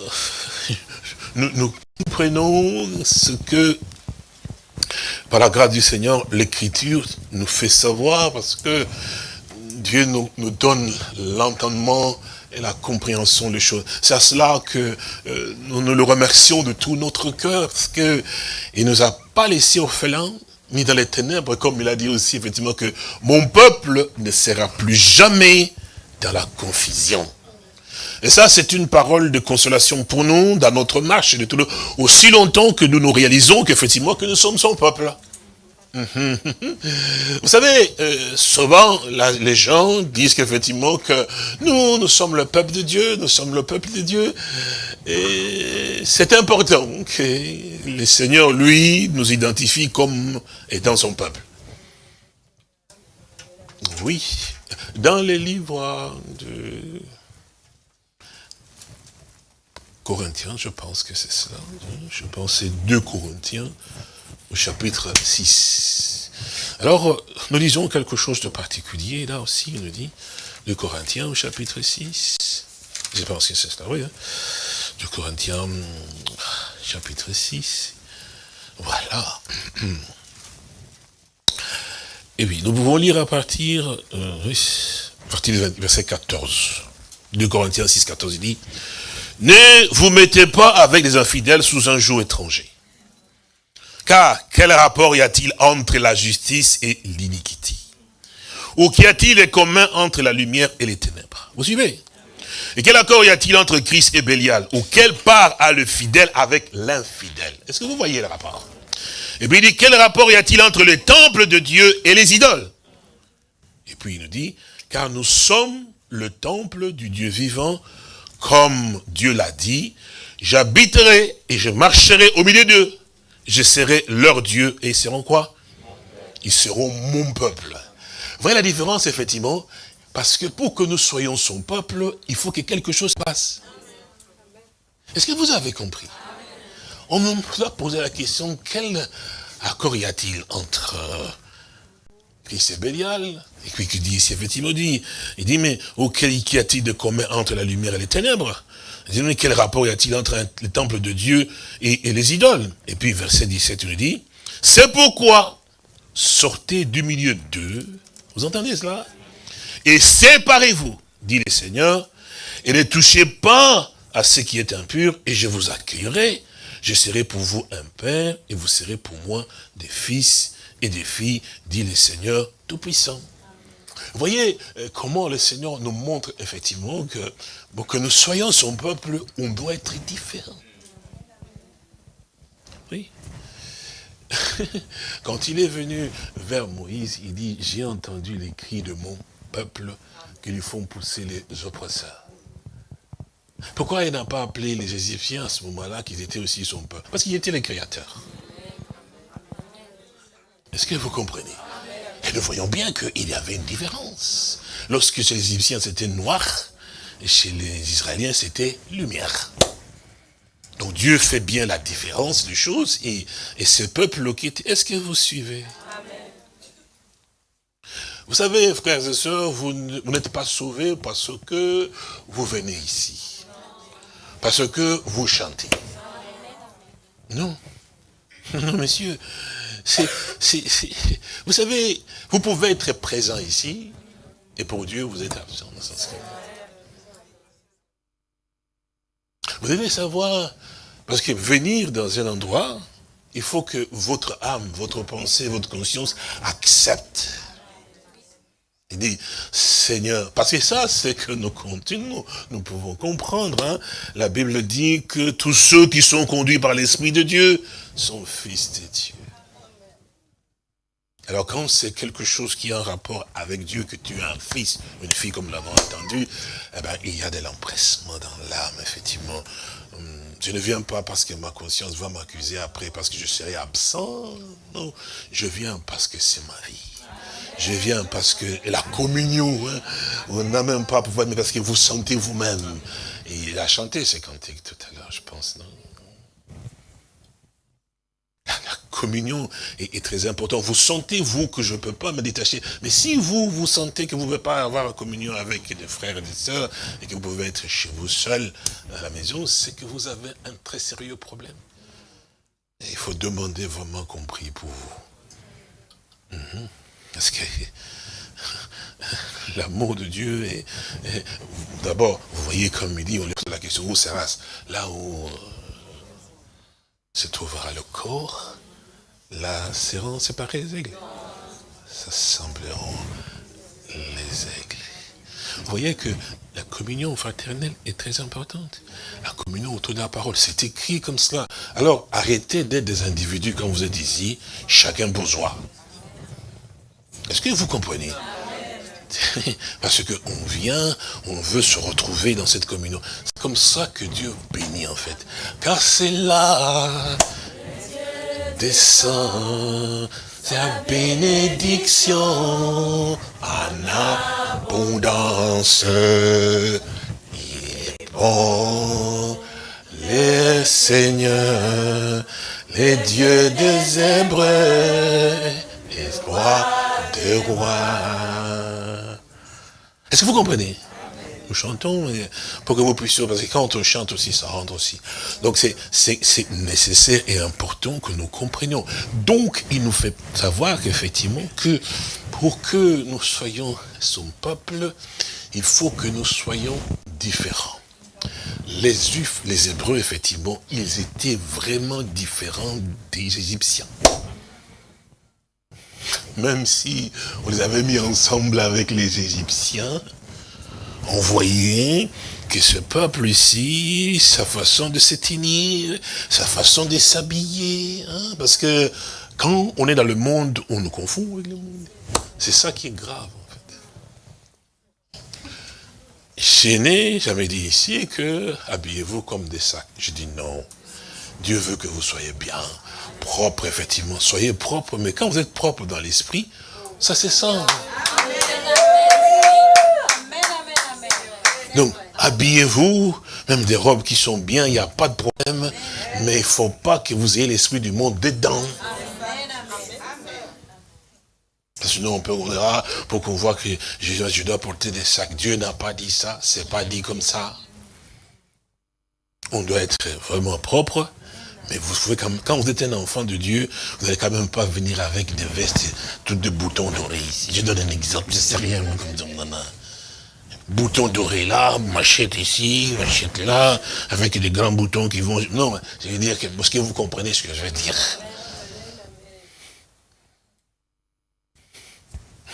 [laughs] nous, nous prenons ce que, par la grâce du Seigneur, l'Écriture nous fait savoir, parce que Dieu nous, nous donne l'entendement et la compréhension des choses. C'est à cela que euh, nous, nous le remercions de tout notre cœur, parce qu'il ne nous a pas laissé orphelins, mis dans les ténèbres, comme il a dit aussi, effectivement, que mon peuple ne sera plus jamais dans la confusion. Et ça, c'est une parole de consolation pour nous, dans notre marche, de tout le... aussi longtemps que nous nous réalisons qu'effectivement, que nous sommes son peuple. [laughs] Vous savez, euh, souvent, les gens disent qu'effectivement que nous, nous sommes le peuple de Dieu, nous sommes le peuple de Dieu. Et c'est important que le Seigneur, lui, nous identifie comme étant son peuple. Oui, dans les livres de Corinthiens, je pense que c'est cela. Je pense que c'est 2 Corinthiens, au chapitre 6. Alors, nous lisons quelque chose de particulier, là aussi, il nous dit, 2 Corinthiens, au chapitre 6. Je pense que c'est cela, oui. Hein. 2 Corinthiens, chapitre 6. Voilà. Et oui, nous pouvons lire à partir, euh, à partir du verset 14. 2 Corinthiens 6, 14, il dit, ne vous mettez pas avec les infidèles sous un jour étranger. Car quel rapport y a-t-il entre la justice et l'iniquité? Ou qu'y a-t-il de commun entre la lumière et les ténèbres? Vous suivez? Et quel accord y a-t-il entre Christ et Bélial? Ou quelle part a le fidèle avec l'infidèle? Est-ce que vous voyez le rapport? Et puis il dit, quel rapport y a-t-il entre le temple de Dieu et les idoles? Et puis il nous dit, car nous sommes le temple du Dieu vivant, comme Dieu l'a dit, j'habiterai et je marcherai au milieu d'eux. Je serai leur Dieu et ils seront quoi? Ils seront mon peuple. Vous voyez la différence, effectivement? Parce que pour que nous soyons son peuple, il faut que quelque chose passe. Est-ce que vous avez compris? On nous a posé la question, quel accord y a-t-il entre Christ et Bélial Et puis qui dit ici, effectivement, dit, il dit, mais auquel y a-t-il de commun entre la lumière et les ténèbres? Il dit, mais quel rapport y a-t-il entre le temple de Dieu et, et les idoles? Et puis verset 17, il nous dit, c'est pourquoi sortez du milieu d'eux, vous entendez cela? Et séparez-vous, dit le Seigneur, et ne touchez pas à ce qui est impur, et je vous accueillerai. Je serai pour vous un père, et vous serez pour moi des fils et des filles, dit le Seigneur Tout-Puissant. Voyez euh, comment le Seigneur nous montre effectivement que pour que nous soyons son peuple, on doit être différent. Oui. [laughs] Quand il est venu vers Moïse, il dit, j'ai entendu les cris de mon peuple qui lui font pousser les oppresseurs. Pourquoi il n'a pas appelé les Égyptiens à ce moment-là qu'ils étaient aussi son peuple? Parce qu'ils étaient les créateurs. Est-ce que vous comprenez? Et nous voyons bien qu'il y avait une différence. Lorsque chez les Égyptiens c'était noir, et chez les Israéliens c'était lumière. Donc Dieu fait bien la différence des choses, et, et ce peuple qui. Est-ce que vous suivez? Vous savez, frères et sœurs, vous n'êtes pas sauvés parce que vous venez ici. Parce que vous chantez. Non. [laughs] Non, Vous savez, vous pouvez être présent ici, et pour Dieu, vous êtes absent. Vous devez savoir, parce que venir dans un endroit, il faut que votre âme, votre pensée, votre conscience accepte. Il dit, Seigneur, parce que ça, c'est que nous continuons, nous pouvons comprendre. Hein. La Bible dit que tous ceux qui sont conduits par l'Esprit de Dieu sont fils de Dieu. Alors quand c'est quelque chose qui a un rapport avec Dieu, que tu as un fils, une fille comme nous l'avons entendu, eh ben, il y a de l'empressement dans l'âme, effectivement. Hum, je ne viens pas parce que ma conscience va m'accuser après, parce que je serai absent. Non, je viens parce que c'est ma vie. Je viens parce que la communion, hein, on n'a même pas pouvoir, mais parce que vous sentez vous-même. Il a chanté ce cantique tout à l'heure, je pense, non la communion est, très important. Vous sentez, vous, que je ne peux pas me détacher. Mais si vous, vous sentez que vous ne pouvez pas avoir communion avec des frères et des sœurs, et que vous pouvez être chez vous seul à la maison, c'est que vous avez un très sérieux problème. Il faut demander vraiment compris pour vous. Mhm. Parce que [laughs] l'amour de Dieu est... D'abord, vous voyez comme il dit, on lui pose la question, où sera Là où euh, se trouvera le corps, là seront séparés les aigles. Ça sembleront les aigles. Vous voyez que la communion fraternelle est très importante. La communion autour de la parole, c'est écrit comme cela. Alors, arrêtez d'être des individus quand vous êtes ici, chacun bourgeois. Est-ce que vous comprenez? [laughs] Parce qu'on vient, on veut se retrouver dans cette communion. C'est comme ça que Dieu bénit en fait. Car c'est là, descend, sa bénédiction en abondance. Il est bon, les seigneurs, les dieux des Hébreux, les rois des rois. Est-ce que vous comprenez? Nous chantons pour que vous puissiez, parce que quand on chante aussi, ça rentre aussi. Donc c'est nécessaire et important que nous comprenions. Donc il nous fait savoir qu'effectivement, que pour que nous soyons son peuple, il faut que nous soyons différents. Les Juifs, les Hébreux, effectivement, ils étaient vraiment différents des Égyptiens. Même si on les avait mis ensemble avec les Égyptiens, on voyait que ce peuple ici, sa façon de se tenir, sa façon de s'habiller, hein, parce que quand on est dans le monde, on nous confond avec le monde. C'est ça qui est grave, en fait. Chez né, j'avais dit ici que habillez-vous comme des sacs. Je dis non. Dieu veut que vous soyez bien, propre, effectivement. Soyez propre, mais quand vous êtes propre dans l'esprit, ça c'est ça. Donc, habillez-vous, même des robes qui sont bien, il n'y a pas de problème, mais il ne faut pas que vous ayez l'esprit du monde dedans. Sinon, on peut, on dira, pour qu'on voit que je, dois porter des sacs. Dieu n'a pas dit ça, c'est pas dit comme ça. On doit être vraiment propre, mais vous pouvez quand, quand vous êtes un enfant de Dieu, vous n'allez quand même pas venir avec des vestes, toutes de boutons ici. Je donne un exemple, je sais rien, comme non, non. Boutons dorés là, machette ici, machette là, avec des grands boutons qui vont... Non, je veux dire, que, parce que vous comprenez ce que je veux dire.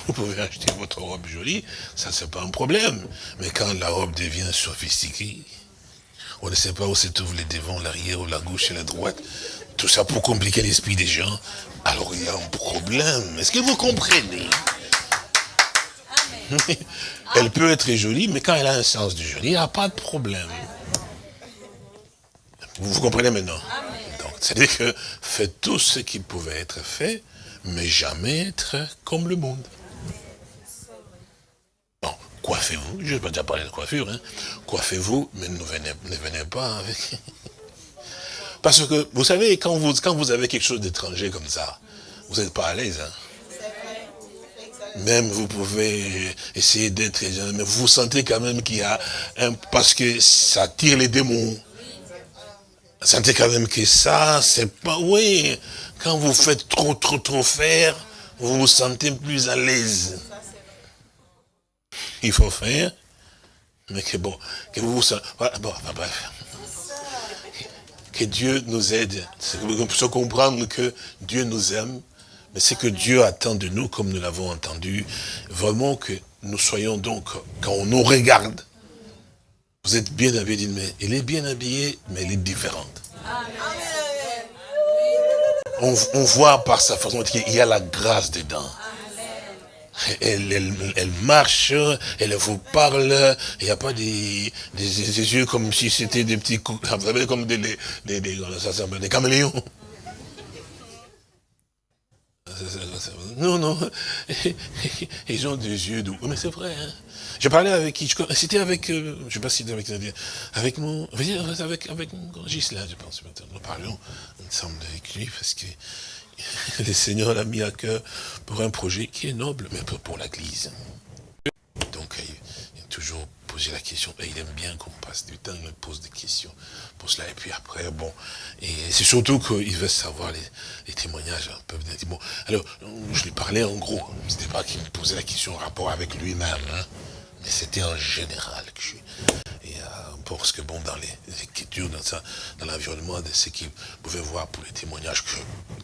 Vous pouvez acheter votre robe jolie, ça c'est pas un problème. Mais quand la robe devient sophistiquée, on ne sait pas où se trouvent les devants, l'arrière, ou la gauche et la droite, tout ça pour compliquer l'esprit des gens, alors il y a un problème. Est-ce que vous comprenez? [laughs] Elle peut être jolie, mais quand elle a un sens du joli, il n'y a pas de problème. Vous, vous comprenez maintenant? Donc, c'est-à-dire que faites tout ce qui pouvait être fait, mais jamais être comme le monde. Bon, coiffez-vous, je vais pas déjà parler de coiffure, hein. coiffez-vous, mais ne venez, ne venez pas avec... [laughs] Parce que, vous savez, quand vous, quand vous avez quelque chose d'étranger comme ça, vous n'êtes pas à l'aise. Hein. Même vous pouvez essayer d'être, mais vous sentez quand même qu'il y a un, parce que ça tire les démons. Vous sentez quand même que ça, c'est pas, oui, quand vous faites trop, trop, trop faire, vous vous sentez plus à l'aise. Il faut faire, mais que bon, que vous vous sentez, voilà, bon, bref. Que Dieu nous aide, puisse comprendre que Dieu nous aime, mais c'est que Dieu attend de nous, comme nous l'avons entendu, vraiment que nous soyons donc, quand on nous regarde, vous êtes bien habillé, mais il est bien habillé, mais elle est différente. On, voit par sa façon qu'il y a la grâce dedans. Elle, marche, elle vous parle, il n'y a pas des, yeux comme si c'était des petits, vous savez, comme des, des caméléons. Non, non, [laughs] ils ont des yeux doux. Mais c'est vrai, hein. J'ai parlé avec qui? C'était avec, euh, je sais pas si c'était avec, avec mon, avec, avec mon Gisela, je pense. Nous parlions ensemble avec lui parce que [laughs] le Seigneur l'a mis à cœur pour un projet qui est noble, mais pour l'Église. Donc, il a toujours posé la question, et il aime bien qu'on passe du temps, il pose des questions pour cela, et puis après, bon, et c'est surtout qu'il veut savoir les, témoignages un peu. Bon, alors, je lui parlais en gros, c'était pas qu'il me posait la question en rapport avec lui-même, hein, mais c'était en général que je et euh, parce que bon, dans les, écritures, dans, ça, dans l'environnement de ce qu'il pouvait voir pour les témoignages que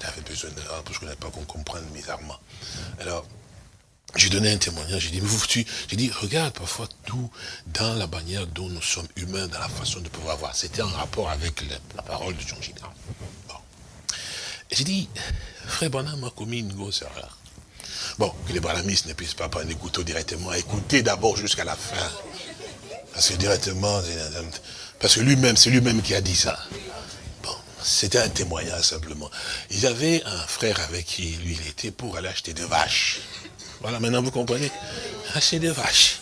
avait besoin de parce que je pas qu'on comprenne bizarrement. Alors, j'ai donné un témoignage, j'ai dit, mais vous, tu, j'ai dit, regarde parfois tout dans la manière dont nous sommes humains, dans la façon de pouvoir voir. C'était en rapport avec la parole de Jean Gina. Bon. J'ai dit, frère Branham a commis une grosse erreur. Bon, que les brahmistes ne puissent pas prendre les couteaux directement, écouter d'abord jusqu'à la fin. Parce que directement, parce que lui-même, c'est lui-même qui a dit ça. Bon, c'était un témoignage simplement. Il y avait un frère avec qui lui, il était pour aller acheter des vaches. Voilà, maintenant vous comprenez Acheter des vaches.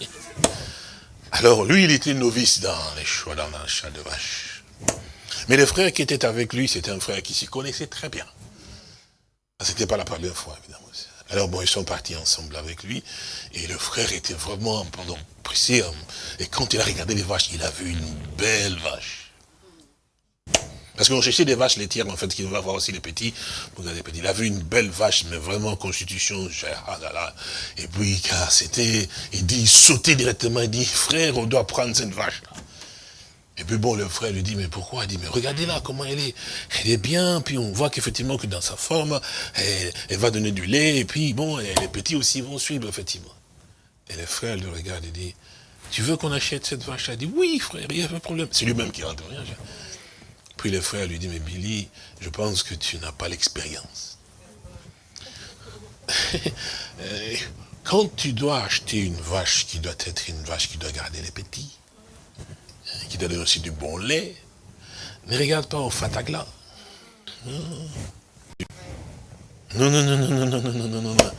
Alors, lui, il était novice dans les choix, dans l'achat de vaches. Mais le frère qui était avec lui, c'était un frère qui s'y connaissait très bien. C'était pas la première fois, évidemment. Alors bon, ils sont partis ensemble avec lui, et le frère était vraiment pendant pressé. Hein. Et quand il a regardé les vaches, il a vu une belle vache. Parce qu'on cherchait des vaches laitières, en fait, qui va avoir aussi les petits. Il a vu une belle vache, mais vraiment constitution, ah. Et puis, c'était, il dit, il sautait directement, il dit, frère, on doit prendre cette vache. Et puis bon, le frère lui dit, mais pourquoi? Il dit, mais regardez là, comment elle est. Elle est bien, puis on voit qu'effectivement, que dans sa forme, elle, va donner du lait, et puis bon, les petits aussi vont suivre, effectivement. Et le frère le regarde et dit, tu veux qu'on achète cette vache? Il dit, oui, frère, il n'y a pas de problème. C'est lui-même qui rentre. Puis le frère lui dit, mais Billy, je pense que tu n'as pas l'expérience. [laughs] Euh, quand tu dois acheter une vache qui doit être une vache qui doit garder les petits, hein, qui doit donner aussi du bon lait, ne regarde pas au fatagla. Non, non, non, non, non, non, non, non, non, non.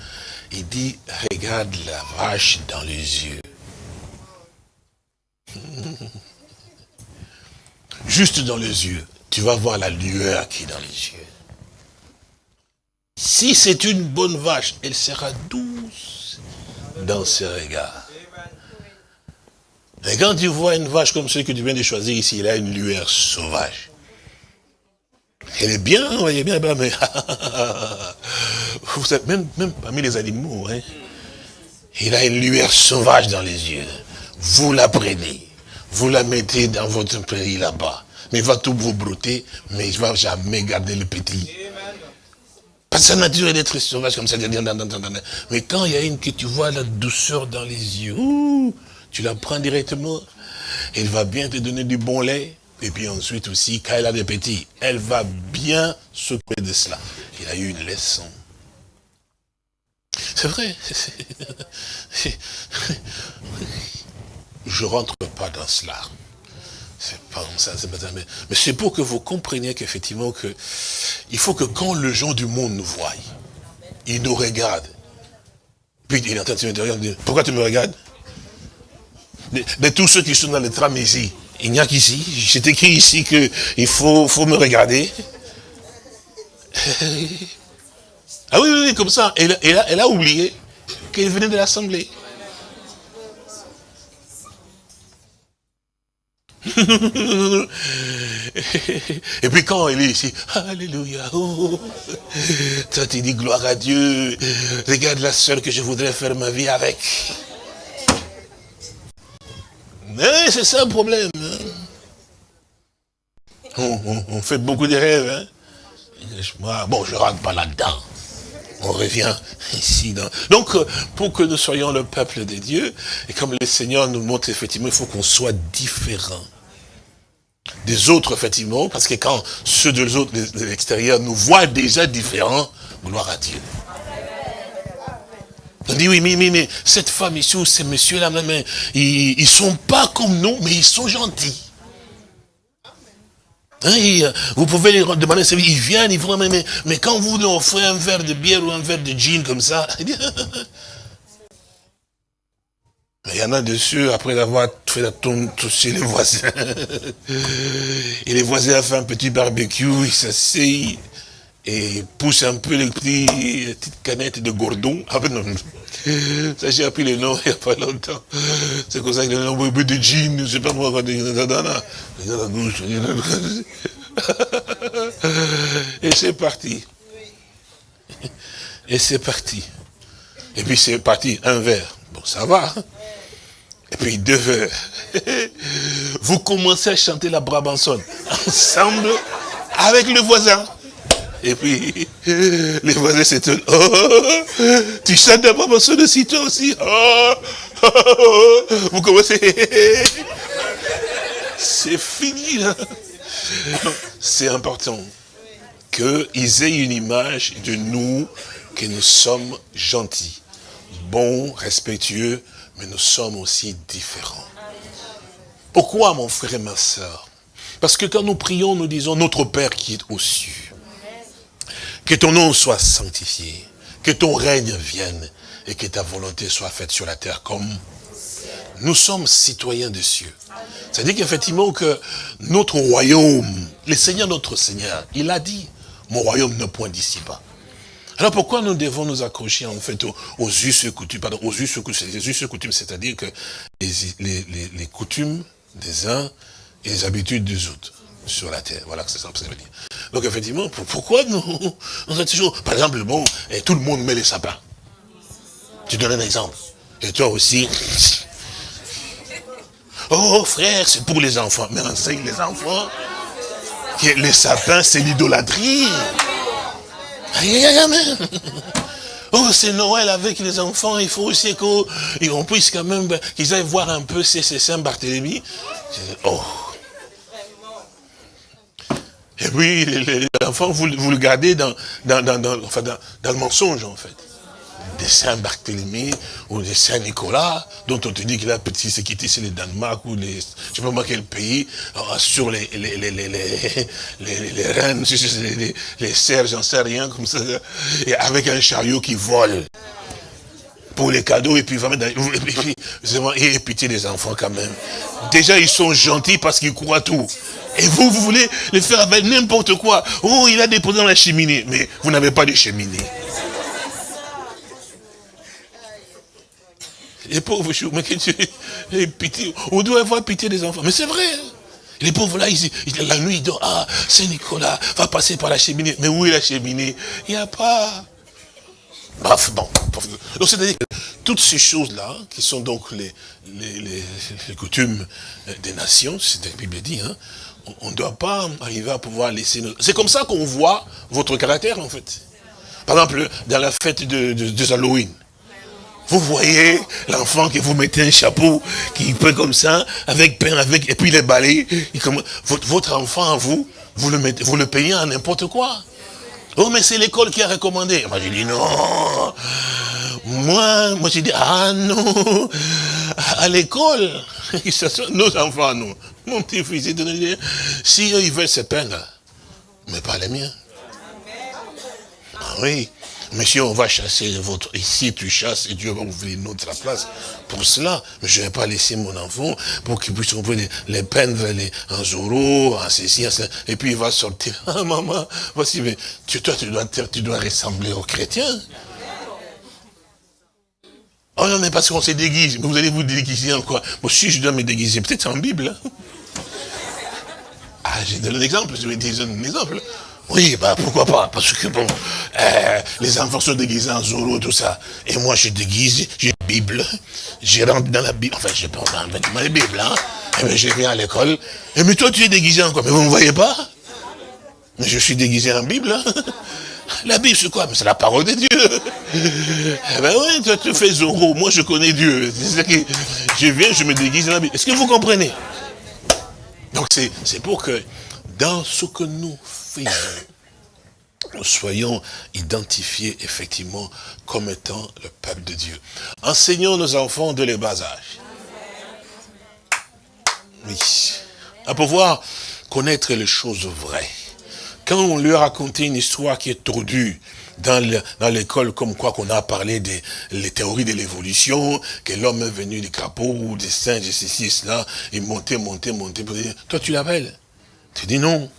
Il dit, regarde la vache dans les yeux. Juste dans les yeux, tu vas voir la lueur qui est dans les yeux. Si c'est une bonne vache, elle sera douce dans ses regards. Et quand tu vois une vache comme celle que tu viens de choisir ici, elle a une lueur sauvage. Elle est bien, vous voyez bien, mais [laughs] vous savez, même, même parmi les animaux, hein, il a une lueur sauvage dans les yeux. Vous la prenez. Vous la mettez dans votre pays là-bas. Mais il va tout vous brouter, mais il ne va jamais garder le petit. Parce que sa nature est d'être sauvage comme ça. Mais quand il y a une que tu vois la douceur dans les yeux, tu la prends directement, elle va bien te donner du bon lait. Et puis ensuite aussi, quand elle a des petits, elle va bien s'occuper de cela. Il a eu une leçon. C'est vrai. [laughs] Je rentre pas dans cela. C'est pas ça, c'est pas ça. Mais, c'est pour que vous compreniez qu'effectivement, que, il faut que quand les gens du monde nous voient, ils nous regardent. Puis il est en train de me dire, pourquoi tu me regardes? De, tous ceux qui sont dans le tram ici, il n'y a qu'ici. C'est écrit ici qu'il faut, faut me regarder. [laughs] ah oui, oui, oui, comme ça. Elle, elle a oublié qu'elle venait de l'Assemblée. [laughs] Et puis quand il est ici, Alléluia, oh, toi tu dis gloire à Dieu, regarde la seule que je voudrais faire ma vie avec. Mais c'est ça le problème. Hein. On, fait beaucoup de rêves. Hein. Bon, je ne rentre pas là-dedans. On revient ici. Donc, euh, pour que nous soyons le peuple de Dieu, et comme le Seigneur nous montre effectivement, il faut qu'on soit différent des autres, effectivement, parce que quand ceux de l'extérieur nous voient déjà différents, gloire à Dieu. On dit, oui, mais, mais, cette femme ici, ou ces messieurs-là, ils ne sont pas comme nous, mais ils sont gentils. Hein, euh, vous pouvez les demander, ils viennent, ils vont, mais, mais quand vous leur offrez un verre de bière ou un verre de gin comme ça, il [laughs] y en a dessus, après avoir fait la tombe chez les voisins. [laughs] Et les voisins ont fait un petit barbecue, ils s'asseyent et poussent un peu les, petits, petites canettes de gordon. Ah ben non, ça j'ai appris le nom [laughs] il n'y a pas longtemps. C'est comme ça y a un peu de jean, je ne sais pas moi, quand il gauche, [laughs] Et c'est parti. Et c'est parti. Et puis c'est parti, un verre. Bon, ça va. Et puis deux heures. [laughs] Vous commencez à chanter la Brabançonne ensemble avec le voisin. Et puis, [laughs] les voisins s'étonnent. Oh, tu chantes la Brabançonne aussi, toi aussi. Oh, oh, [laughs] vous commencez. C'est fini, là. C'est important qu'ils aient une image de nous, que nous sommes gentils, bons, respectueux, mais nous sommes aussi différents. Pourquoi, mon frère et ma soeur Parce que quand nous prions, nous disons, notre Père qui est aux cieux, que ton nom soit sanctifié, que ton règne vienne, et que ta volonté soit faite sur la terre comme nous sommes citoyens des cieux. C'est-à-dire qu'effectivement que notre royaume, le Seigneur notre Seigneur, il a dit, mon royaume ne point d'ici pas. Alors pourquoi nous devons nous accrocher en fait aux, us et coutumes, pardon, aux us et coutumes, c'est-à-dire que les, coutumes des uns et les habitudes des autres. Sur la terre. Voilà ce que ça veut dire. Donc effectivement, pourquoi nous, on a toujours, par exemple, bon, et tout le monde met les sapins. Tu donnes un exemple. Et toi aussi. [laughs] Oh frère, c'est pour les enfants. Mais enseigne les enfants que les sapins, c'est l'idolâtrie. Oh, c'est Noël avec les enfants, il faut aussi qu'on puisse quand même, ben, qu'ils aillent voir un peu ces Saint-Barthélemy. Oh. Et puis, les, enfants, vous, vous, le gardez dans, dans, dans, enfin, dans, le mensonge, en fait. Des Saint-Barthélemy ou des Saint-Nicolas, dont on te dit qu'il a petit, c'est quitté, c'est le Danemark ou les, je sais pas moi quel pays, sur les, les, les, les, les, les, reines, [laughs] les, les serres, j'en sais rien, comme ça, et avec un chariot qui vole pour les cadeaux et puis et puis, et pitié des enfants quand même. Déjà ils sont gentils parce qu'ils croient tout. Et vous, vous voulez les faire avec n'importe quoi. Oh, il a déposé dans la cheminée. Mais vous n'avez pas de cheminée. Les pauvres choux, mais que pitié. On doit avoir pitié des enfants. Mais c'est vrai. Hein. Les pauvres là, ils, la nuit, ils dorment. Ah, Saint-Nicolas va passer par la cheminée. Mais où est la cheminée? Il n'y a pas. Bref, bon. Donc c'est-à-dire que toutes ces choses-là, qui sont donc les, les, coutumes des nations, c'est la Bible dit, hein, on ne doit pas arriver à pouvoir laisser... Nos... C'est comme ça qu'on voit votre caractère, en fait. Par exemple, dans la fête de, de, Halloween, vous voyez l'enfant que vous mettez un chapeau, qui peut comme ça, avec pain, avec, et puis les balais. votre, votre enfant, vous, vous le, mettez, vous le payez à n'importe quoi. Oh, mais c'est l'école qui a recommandé. Moi, j'ai dit non. Moi, moi j'ai dit, ah non, à l'école, [laughs] nos enfants, nous, mon petit-fils, si eux, ils veulent se peindre, mais pas les miens. Ah oui, monsieur, on va chasser votre... Ici, tu chasses et Dieu va ouvrir une autre place pour cela. Mais je ne vais pas laisser mon enfant pour qu'il puisse les, les peindre les, en Zoro, en ceci, en cela. Et puis il va sortir. [laughs] Ah, maman, voici, mais tu, toi, tu dois, tu dois ressembler aux chrétiens. Oh non, mais parce qu'on se déguise. Vous allez vous déguiser en quoi? Moi, si je dois me déguiser, peut-être en Bible. Hein. Ah, j'ai donné un exemple, je vais dire un exemple. Oui, bah pourquoi pas, parce que bon, euh, les enfants sont déguisés en Zoro, tout ça. Et moi, je déguise, j'ai une Bible, je rentre dans la Bible, enfin, je prends dans la Bible, hein. Et bien, je viens à l'école. Et mais toi, tu es déguisé en quoi? Mais vous ne me voyez pas? Mais je suis déguisé en Bible, hein. La Bible, c'est quoi? Mais c'est la parole de Dieu. Eh ben oui, toi, tu fais Zoro. Moi, je connais Dieu. C'est que je viens, je me déguise dans la Bible. Est-ce que vous comprenez? Donc, c'est pour que dans ce que nous faisons, nous soyons identifiés effectivement comme étant le peuple de Dieu. Enseignons nos enfants de les bas âge. Oui. À pouvoir connaître les choses vraies quand on lui a raconté une histoire qui est tordue, dans l'école comme quoi qu'on a parlé des les théories de l'évolution, que l'homme est venu des crapauds ou des singes, et ceci et cela, et monter, monter, monter. Toi, tu l'appelles? Tu dis non.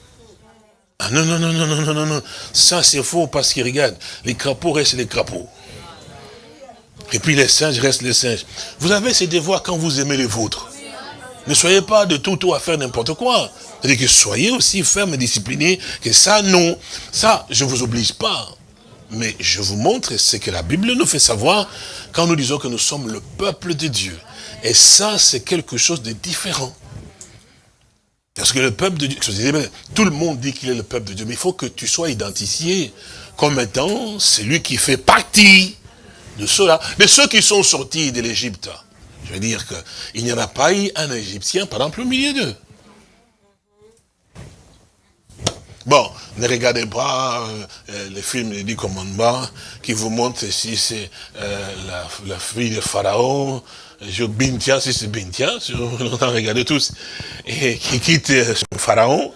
Ah non, non, non, non, non, non, non, non. Ça, c'est faux parce qu'il regarde, les crapauds restent les crapauds. Et puis les singes restent les singes. Vous avez ces devoirs quand vous aimez les vôtres. Ne soyez pas de tout tout à faire n'importe quoi. C'est-à-dire que soyez aussi ferme et discipliné, que ça, non. Ça, je ne vous oblige pas. Mais je vous montre ce que la Bible nous fait savoir quand nous disons que nous sommes le peuple de Dieu. Et ça, c'est quelque chose de différent. Parce que le peuple de Dieu, tout le monde dit qu'il est le peuple de Dieu, mais il faut que tu sois identifié comme étant celui qui fait partie de ceux-là, de ceux qui sont sortis de l'Égypte. Je veux dire qu'il n'y en a pas eu un Égyptien, par exemple, au milieu d'eux. Bon, ne regardez pas euh, euh, les films des dix commandements qui vous montrent si c'est euh, la, fille de Pharaon, je Bintia, c'est Bintia, [laughs] on a regardé tous, et qui quitte son Pharaon,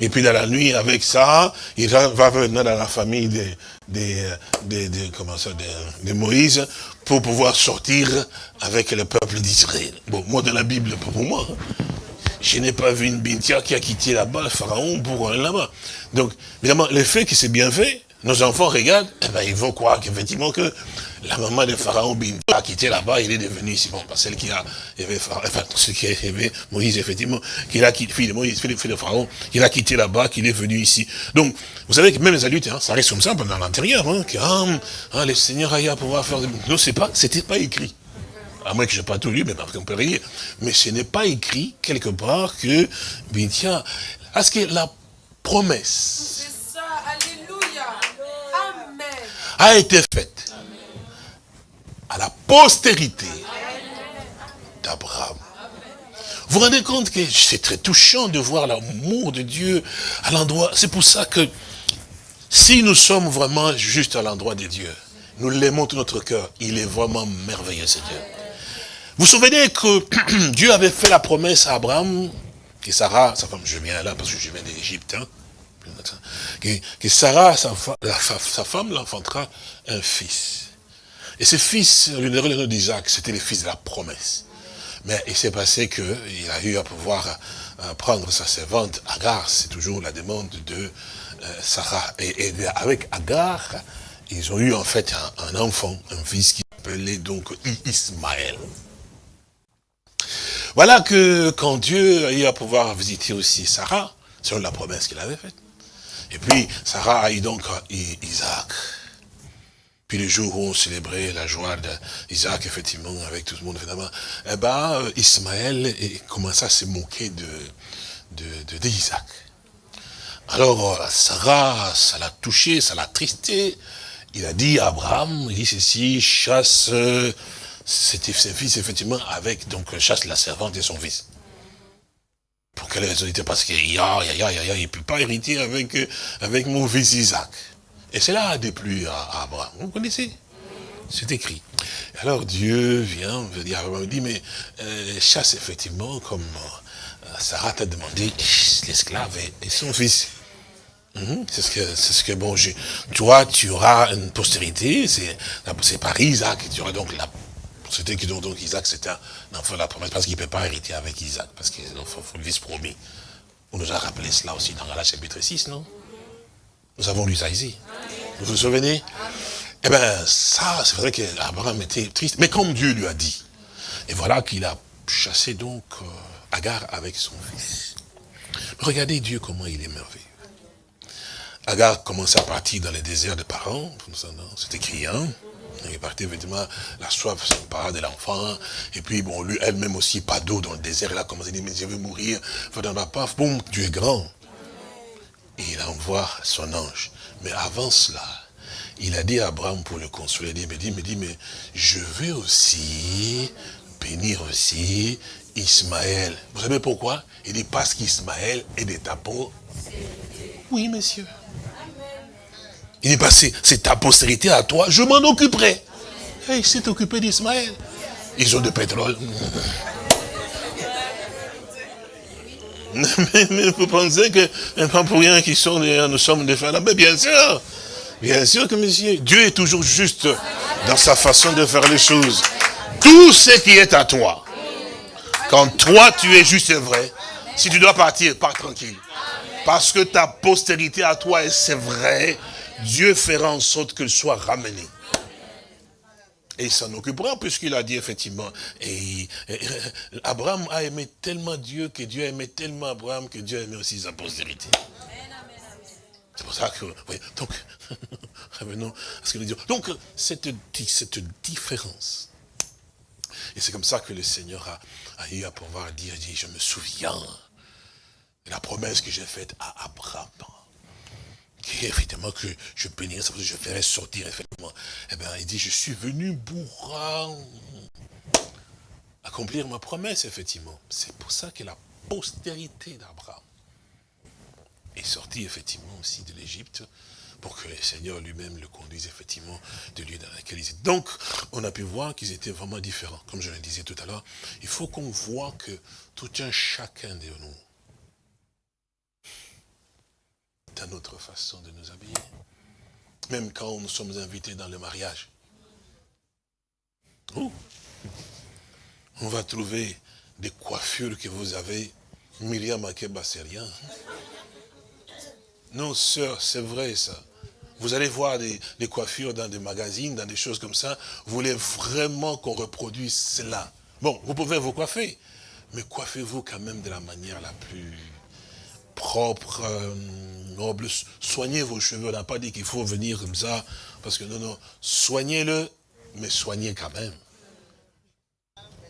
et puis dans la nuit, avec ça, il va, venir dans la famille de, de, de, comment ça, de, Moïse pour pouvoir sortir avec le peuple d'Israël. Bon, moi, dans la Bible, pour moi, je n'ai pas vu une Bintia qui a quitté là-bas le pharaon pour aller là-bas. Donc, évidemment, le fait que c'est bien fait, nos enfants regardent, eh ben, ils vont croire qu'effectivement que la maman de Pharaon a quitté là-bas, il est devenu ici. Bon, celle qui a élevé Pharaon, enfin, qui a Moïse, effectivement, qu'il a quitté, fille de Moïse, fille de Pharaon, qu'il a quitté là-bas, qu'il est venu ici. Donc, vous savez que même les adultes, hein, ça reste comme ça pendant l'intérieur, hein, que, ah, ah, le Seigneur pouvoir faire des... Non, c'est pas, c'était pas écrit. À moins que je n'ai pas tout lu, mais parce qu'on peut rien. Mais ce n'est pas écrit quelque part que, bien tiens, est-ce que la promesse a été faite à la postérité d'Abraham. Vous vous rendez compte que c'est très touchant de voir l'amour de Dieu à l'endroit. C'est pour ça que si nous sommes vraiment juste à l'endroit de Dieu, nous l'aimons tout notre cœur, il est vraiment merveilleux ce Dieu. Vous vous souvenez que [clears throat] Dieu avait fait la promesse à Abraham, que Sarah, sa femme, je viens là parce que je viens d'Égypte, hein, que, Sarah, sa, femme, l'enfantera un fils. Et ce fils, donnerait le nom d'Isaac, c'était le fils de la promesse. Mais il s'est passé qu'il a eu à pouvoir euh, prendre sa servante Agar, c'est toujours la demande de euh, Sarah. Et, et avec Agar, ils ont eu en fait un, un enfant, un fils qui s'appelait donc Ismaël. Voilà que quand Dieu a eu à pouvoir visiter aussi Sarah, selon la promesse qu'il avait faite, et puis Sarah a eu donc Isaac. Puis le jour où on célébrait la joie d'Isaac, effectivement, avec tout le monde, évidemment, eh ben, euh, Ismaël eh, commença à se moquer de, de, de-. Alors, euh, Sarah, ça l'a touché, ça l'a tristé. Il a dit à Abraham, il dit ceci, chasse euh, ses fils, effectivement, avec, donc, chasse la servante et son fils. Pour quelle raison Parce qu'il ya, ya, ya, ya, il ne peut pas hériter avec, euh, avec mon fils Isaac. Et cela a déplu à, à Abraham. Vous connaissez? C'est écrit. Alors Dieu vient, veut dire, Abraham dit, mais euh, chasse effectivement, comme euh, Sarah t'a demandé, l'esclave et, et son fils. Mhm, C'est ce que, c'est ce que bon, je, toi, tu auras une postérité, c'est, c'est par Isaac, tu auras donc la postérité qui donc, donc Isaac, c'est un enfant de la promesse, parce qu'il ne peut pas hériter avec Isaac, parce qu'il est l'enfant le fils promis. On nous a rappelé cela aussi dans Galates chapitre 6, non? Nous avons lu ça ici. Vous vous souvenez? Eh bien, ça, c'est vrai qu'Abraham était triste, mais comme Dieu lui a dit, et voilà qu'il a chassé donc euh, Agar avec son fils. Regardez Dieu comment il est merveilleux. Agar commence à partir dans les déserts de parents, c'est écrit, hein? Il est parti effectivement, la soif sympa de l'enfant, et puis bon, lui, elle-même aussi, pas d'eau dans le désert, elle a commencé à dire, mais je vais mourir, dans ma paf, boum, Dieu est grand. Et il envoie son ange. Mais avant cela, il a dit à Abraham pour le consoler, il me dit, me dit, mais je veux aussi bénir aussi Ismaël. Vous savez pourquoi? Il dit, parce qu'Ismaël est de ta peau. Oui, monsieur. Il est passé, c'est ta postérité à toi, je m'en occuperai. Et il s'est occupé d'Ismaël. Ils ont de pétrole. [laughs] Mais, mais vous pensez que pas pour rien qu'ils sont nous sommes des frères Mais bien sûr, bien sûr que monsieur, Dieu est toujours juste dans sa façon de faire les choses. Tout ce qui est à toi, quand toi tu es juste et vrai, si tu dois partir, pars tranquille. Parce que ta postérité à toi, c'est vrai, Dieu fera en sorte qu'elle soit ramenée. Et il s'en occupera puisqu'il a dit effectivement. Et, Abraham a aimé tellement Dieu que Dieu a aimé tellement Abraham que Dieu a aimé aussi sa postérité. C'est pour ça que, oui, donc, [laughs] revenons à ce que nous disons. Donc, cette, di- cette différence. Et c'est comme ça que le Seigneur a, eu à pouvoir dire, je me souviens de la promesse que j'ai faite à Abraham. Et effectivement que je que je ferai sortir, effectivement. Eh bien, il dit, je suis venu pour accomplir ma promesse, effectivement. C'est pour ça que la postérité d'Abraham est sortie, effectivement, aussi de l'Égypte, pour que le Seigneur lui-même le conduise, effectivement, de lieu dans lequel ils étaient. Donc, on a pu voir qu'ils étaient vraiment différents. Comme je le disais tout à l'heure, il faut qu'on voit que tout un chacun de nous, notre façon de nous habiller. Même quand nous sommes invités dans le mariage. On va trouver des coiffures que vous avez. Myriam Akeba, c'est rien. Non, sœur, c'est vrai ça. Vous allez voir des, des coiffures dans des magazines, dans des choses comme ça. Vous voulez vraiment qu'on reproduise cela. Bon, vous pouvez vous coiffer, mais coiffez-vous quand même de la manière la plus propre, euh, Soignez vos cheveux. On n'a pas dit qu'il faut venir comme ça, parce que non, non. Soignez-le, mais soignez quand même.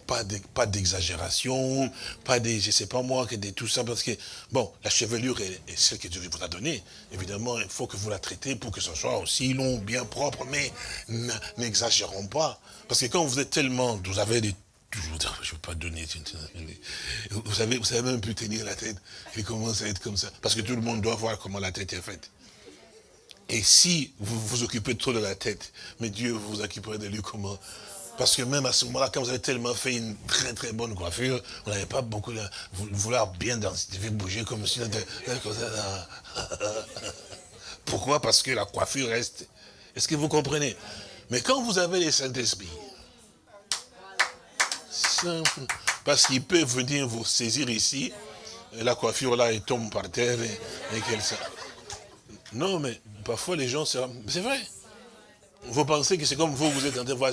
Pas de- pas d'exagération, pas des, je sais pas moi, que des tout ça, parce que, bon, la chevelure est, est celle que Dieu vous a donnée. Évidemment, il faut que vous la traitez pour que ce soit aussi long, bien propre, mais n'exagérons pas. Parce que quand vous êtes tellement, vous avez des toujours, je ne veux pas donner, vous savez, vous savez même plus tenir la tête, il commence à être comme ça. Parce que tout le monde doit voir comment la tête est faite. Et si vous vous occupez trop de la tête, mais Dieu vous occuperait de lui comment Parce que même à ce moment-là, quand vous avez tellement fait une très très bonne coiffure, vous n'avez pas beaucoup de vou- vouloir bien danser, bouger comme si... ça. Pourquoi? Parce que la coiffure reste. Est-ce que vous comprenez? Mais quand vous avez les Saint-Esprit, parce qu'il peut venir vous saisir ici, la coiffure là, elle tombe par terre, et, et qu'elle... Non, mais parfois les gens, c'est vrai. Vous pensez que c'est comme vous, vous êtes en train de voir.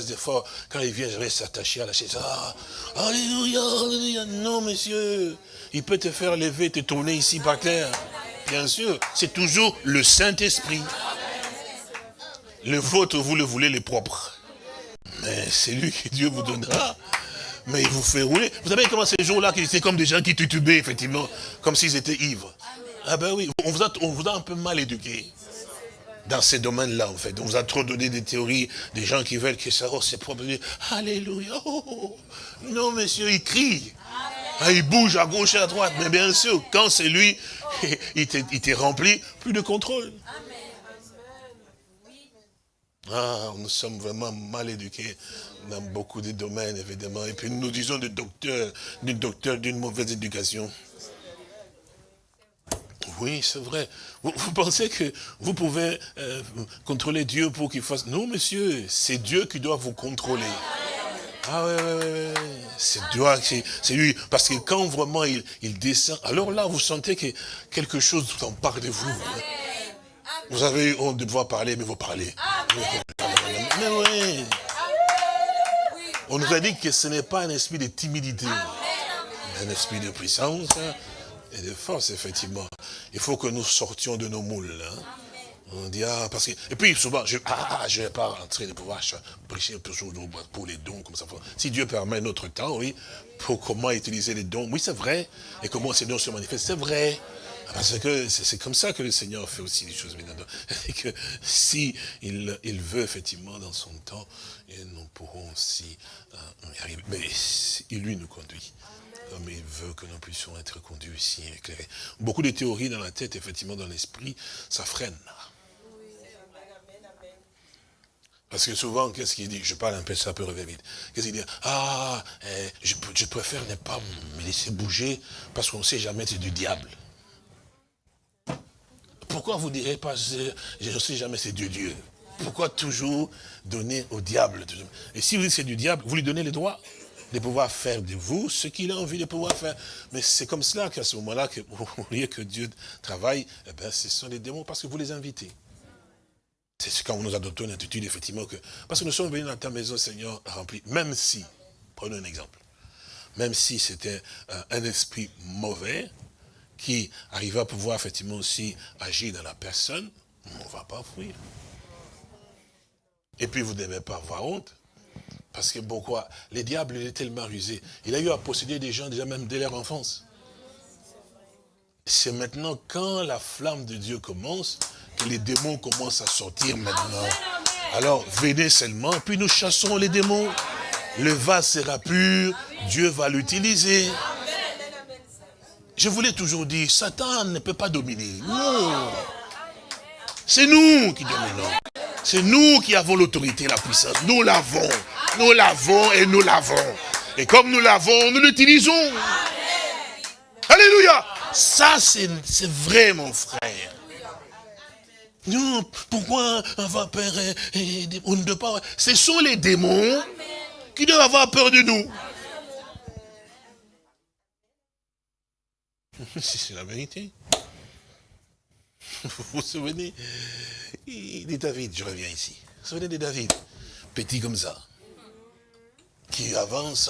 Quand il vient, je vais s'attacher à la chaise. Ah, alléluia, alléluia. Non, monsieur. Il peut te faire lever, te tourner ici par terre. Bien sûr, c'est toujours le Saint-Esprit. Le vôtre, vous le voulez, les propres. Mais c'est lui que Dieu vous donnera. Mais il vous fait rouler. Vous savez comment ces jours-là, c'est comme des gens qui tutubaient, effectivement, comme s'ils étaient ivres. Ah ben oui, on vous a, on vous a un peu mal éduqué dans ces domaines-là, en fait. On vous a trop donné des théories, des gens qui veulent que ça, oh, c'est propre. Alléluia. Non, monsieur, il crie. Ah, il bouge à gauche et à droite. Mais bien sûr, quand c'est lui, [laughs] il t'est rempli, plus de contrôle. Ah, nous sommes vraiment mal éduqués dans beaucoup de domaines, évidemment. Et puis nous disons des docteurs, des docteurs d'une mauvaise éducation. Oui, c'est vrai. Vous, pensez que vous pouvez euh, contrôler Dieu pour qu'il fasse... Non, monsieur, c'est Dieu qui doit vous contrôler. Ah ouais, ouais, ouais. C'est Dieu, c'est lui. Parce que quand vraiment il, descend, alors là, vous sentez que quelque chose en part de vous. hein. Vous avez honte de devoir parler, mais vous parlez. Mais oui. On nous a dit que ce n'est pas un esprit de timidité, mais un esprit de puissance et de force, effectivement. Il faut que nous sortions de nos moules. hein. On dit, ah, parce que... Et puis, souvent, je ah, ah, je vais pas rentrer de pouvoir ch- prêcher toujours pour les dons, comme ça. Si Dieu permet notre temps, oui, pour comment utiliser les dons, oui, c'est vrai. Et comment ces dons se manifestent, c'est vrai. Parce que c'est comme ça que le Seigneur fait aussi les choses. maintenant. [laughs] Et que si il, il veut, effectivement, dans son temps, et nous pourrons aussi euh, y arriver. Mais si- lui nous conduit. Comme il veut que nous puissions être conduits ici, éclairés. Beaucoup de théories dans la tête, effectivement, dans l'esprit, ça freine. Parce que souvent, qu'est-ce qu'il dit? Je parle un peu, ça peut revenir vite. Qu'est-ce qu'il dit? Ah, eh, je, je préfère ne pas me laisser bouger parce qu'on ne sait jamais c'est du diable. Pourquoi vous ne direz pas je ne sais jamais c'est Dieu Dieu? Pourquoi toujours donner au diable? Et si vous dites c'est du diable, vous lui donnez le droit de pouvoir faire de vous ce qu'il a envie de pouvoir faire. Mais c'est comme cela qu'à ce moment-là, que, [laughs] au lieu que Dieu travaille, eh ben, ce sont les démons parce que vous les invitez. C'est quand nous adoptons une attitude, effectivement, que... Parce que nous sommes venus dans ta maison, Seigneur, remplie. Même si, prenons un exemple, même si c'était euh, un esprit mauvais, qui arrive à pouvoir, effectivement, aussi agir dans la personne, on ne va pas fuir. Et puis, vous ne devez pas avoir honte. Parce que pourquoi? Les diables, il est tellement rusé. Il a eu à posséder des gens déjà même dès leur enfance. C'est maintenant quand la flamme de Dieu commence, que les démons commencent à sortir maintenant. Alors venez seulement, puis nous chassons les démons. Le vase sera pur, Dieu va l'utiliser. Je vous l'ai toujours dit, Satan ne peut pas dominer. Non. C'est nous qui dominons. C'est nous qui avons l'autorité, la puissance. Nous l'avons. Nous l'avons et nous l'avons. Et comme nous l'avons, nous l'utilisons. Alléluia. Ça, c'est vrai, mon frère. Non, pourquoi avoir peur et- et- On ne doit pas... Ce sont les démons qui doivent avoir peur de nous. [laughs] C'est la vérité. [laughs] Vous vous souvenez? Dit David, je reviens ici. Vous vous souvenez de David? Petit comme ça. Qui avance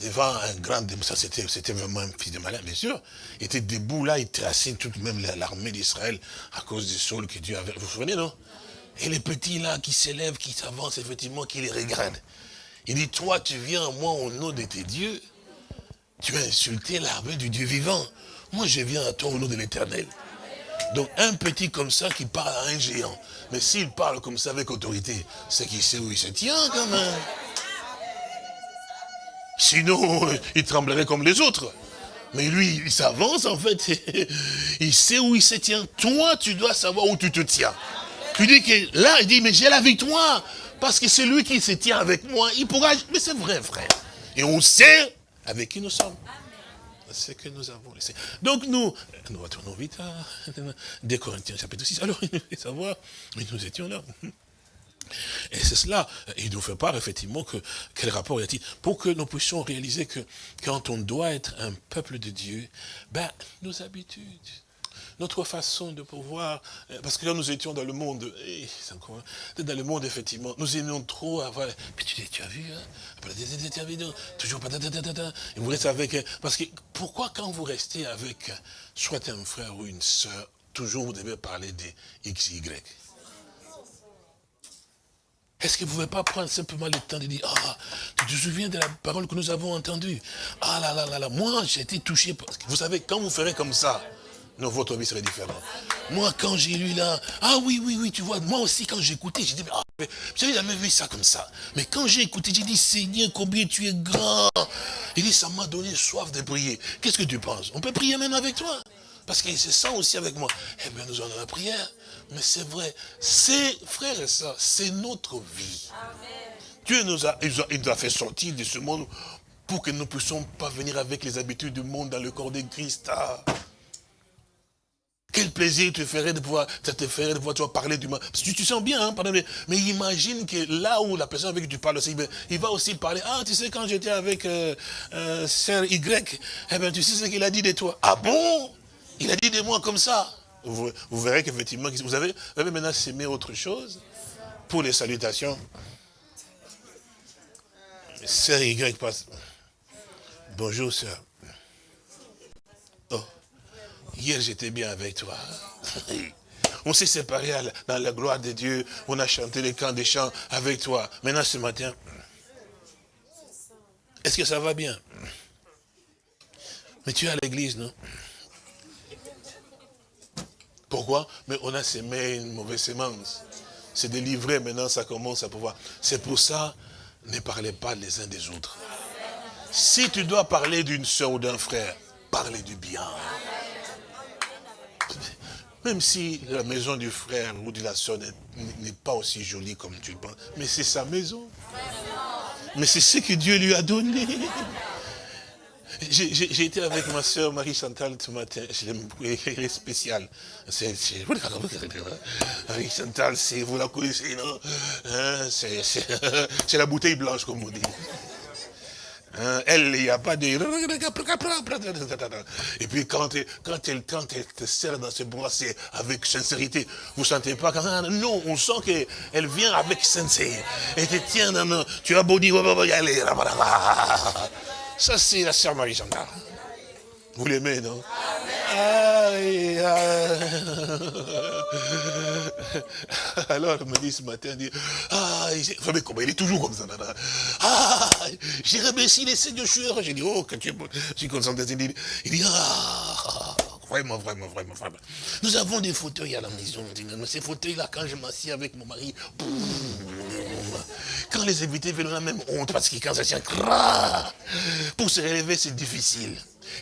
devant un grand... Ça, c'était c'était vraiment un fils de malin, bien sûr. Il était debout là, il traçait toute même l'armée d'Israël à cause du sol que Dieu avait. Vous vous souvenez, non? Et les petits là qui s'élèvent, qui s'avancent, effectivement, qui les regardent. Il dit, toi, tu viens à moi au nom de tes dieux. Tu as insulté l'armée du Dieu vivant. Moi, je viens à toi au nom de l'éternel. Donc, un petit comme ça qui parle à un géant. Mais s'il parle comme ça avec autorité, c'est qu'il sait où il se tient quand même. Sinon, il tremblerait comme les autres. Mais lui, il s'avance en fait. [laughs] Il sait où il se tient. Toi, tu dois savoir où tu te tiens. Tu dis que là, il dit, mais j'ai la victoire. Parce que c'est lui qui se tient avec moi. Il pourra... Mais c'est vrai, frère. Et on sait avec qui nous sommes. C'est que nous avons laissé. Donc nous, nous retournons vite à [laughs] des Corinthiens chapitre 6. Alors, il nous savoir, mais nous étions là. Et c'est cela, il nous fait part effectivement que quel rapport y a-t-il Pour que nous puissions réaliser que quand on doit être un peuple de Dieu, ben, nos habitudes, notre façon de pouvoir, euh, parce que là nous étions dans le monde, et dans le monde effectivement, nous aimions trop avoir, puis tu, tu as vu, hein, toujours, et vous restez avec, parce que pourquoi quand vous restez avec soit un frère ou une soeur, toujours vous devez parler des X, Y? Est-ce que vous ne pouvez pas prendre simplement le temps de dire, ah, tu te souviens de la parole que nous avons entendue? Ah là là là là, moi j'ai été touché, parce que vous savez, quand vous ferez comme ça, non, votre vie serait différente. Moi, quand j'ai lu là, ah oui, oui, oui, tu vois, moi aussi, quand écouté, j'ai dit, ah, j'avais jamais vu ça comme ça? Mais quand j'ai écouté, j'ai dit, Seigneur, combien tu es grand. Il dit, ça m'a donné soif de prier. Qu'est-ce que tu penses? On peut prier même avec toi? Parce qu'il se sent aussi avec moi. Eh bien, nous allons la prière. Mais c'est vrai, c'est, frère et sœurs, c'est notre vie. Dieu nous a, il nous a fait sortir de ce monde pour que nous ne puissions pas venir avec les habitudes du monde dans le corps de Christ. Ah. Quel plaisir te ferait de pouvoir, te ferait de pouvoir parler du mal. Tu te sens bien, hein, pardon, mais, imagine que là où la personne avec qui tu parles aussi, il va aussi parler. Ah, tu sais, quand j'étais avec euh, euh, Sœur Y, eh ben, tu sais ce qu'il a dit de toi. Ah bon? Il a dit de moi comme ça. Vous, verrez qu'effectivement, vous avez, vous avez maintenant s'aimer autre chose pour les salutations. Sœur Y passe. Bonjour, sœur. Hier, j'étais bien avec toi. On s'est séparés dans la gloire de Dieu. On a chanté les camps des chants avec toi. Maintenant, ce matin, est-ce que ça va bien? Mais tu es à l'église, non? Pourquoi? Mais on a semé une mauvaise sémence. C'est délivré, maintenant ça commence à pouvoir. C'est pour ça, ne parlez pas les uns des autres. Si tu dois parler d'une soeur ou d'un frère, parlez du bien. Même si la maison du frère ou de la soeur n'est pas aussi jolie comme tu le penses, mais c'est sa maison. Mais c'est ce que Dieu lui a donné. J'ai été avec ma soeur Marie-Chantal ce matin, elle est spéciale. Marie-Chantal, vous la connaissez, non? Hein, [laughs] C'est la bouteille blanche, comme on dit. Hein, elle, il n'y a pas de... Et puis quand, elle, quand elle te sert dans ce bois, c'est avec sincérité. Vous ne sentez pas Non, on sent qu'elle vient avec sincérité. Et te tient dans... Tu as beau dire, ça c'est la sœur Marie-Chantal. Vous l'aimez, non? Alors, elle me dit ce matin, ah, mais comment? Il est toujours comme ça, Ah, [laughs] j'ai remercié les seigneurs, j'ai dit, oh, que tu es, je suis concentré, il dit, ah, vraiment, vraiment, vraiment, vraiment. Nous avons des fauteuils à la maison, ces fauteuils-là, quand je m'assieds avec mon mari, quand les invités viennent, on a même honte, parce que quand ça tient, pour se relever, c'est difficile.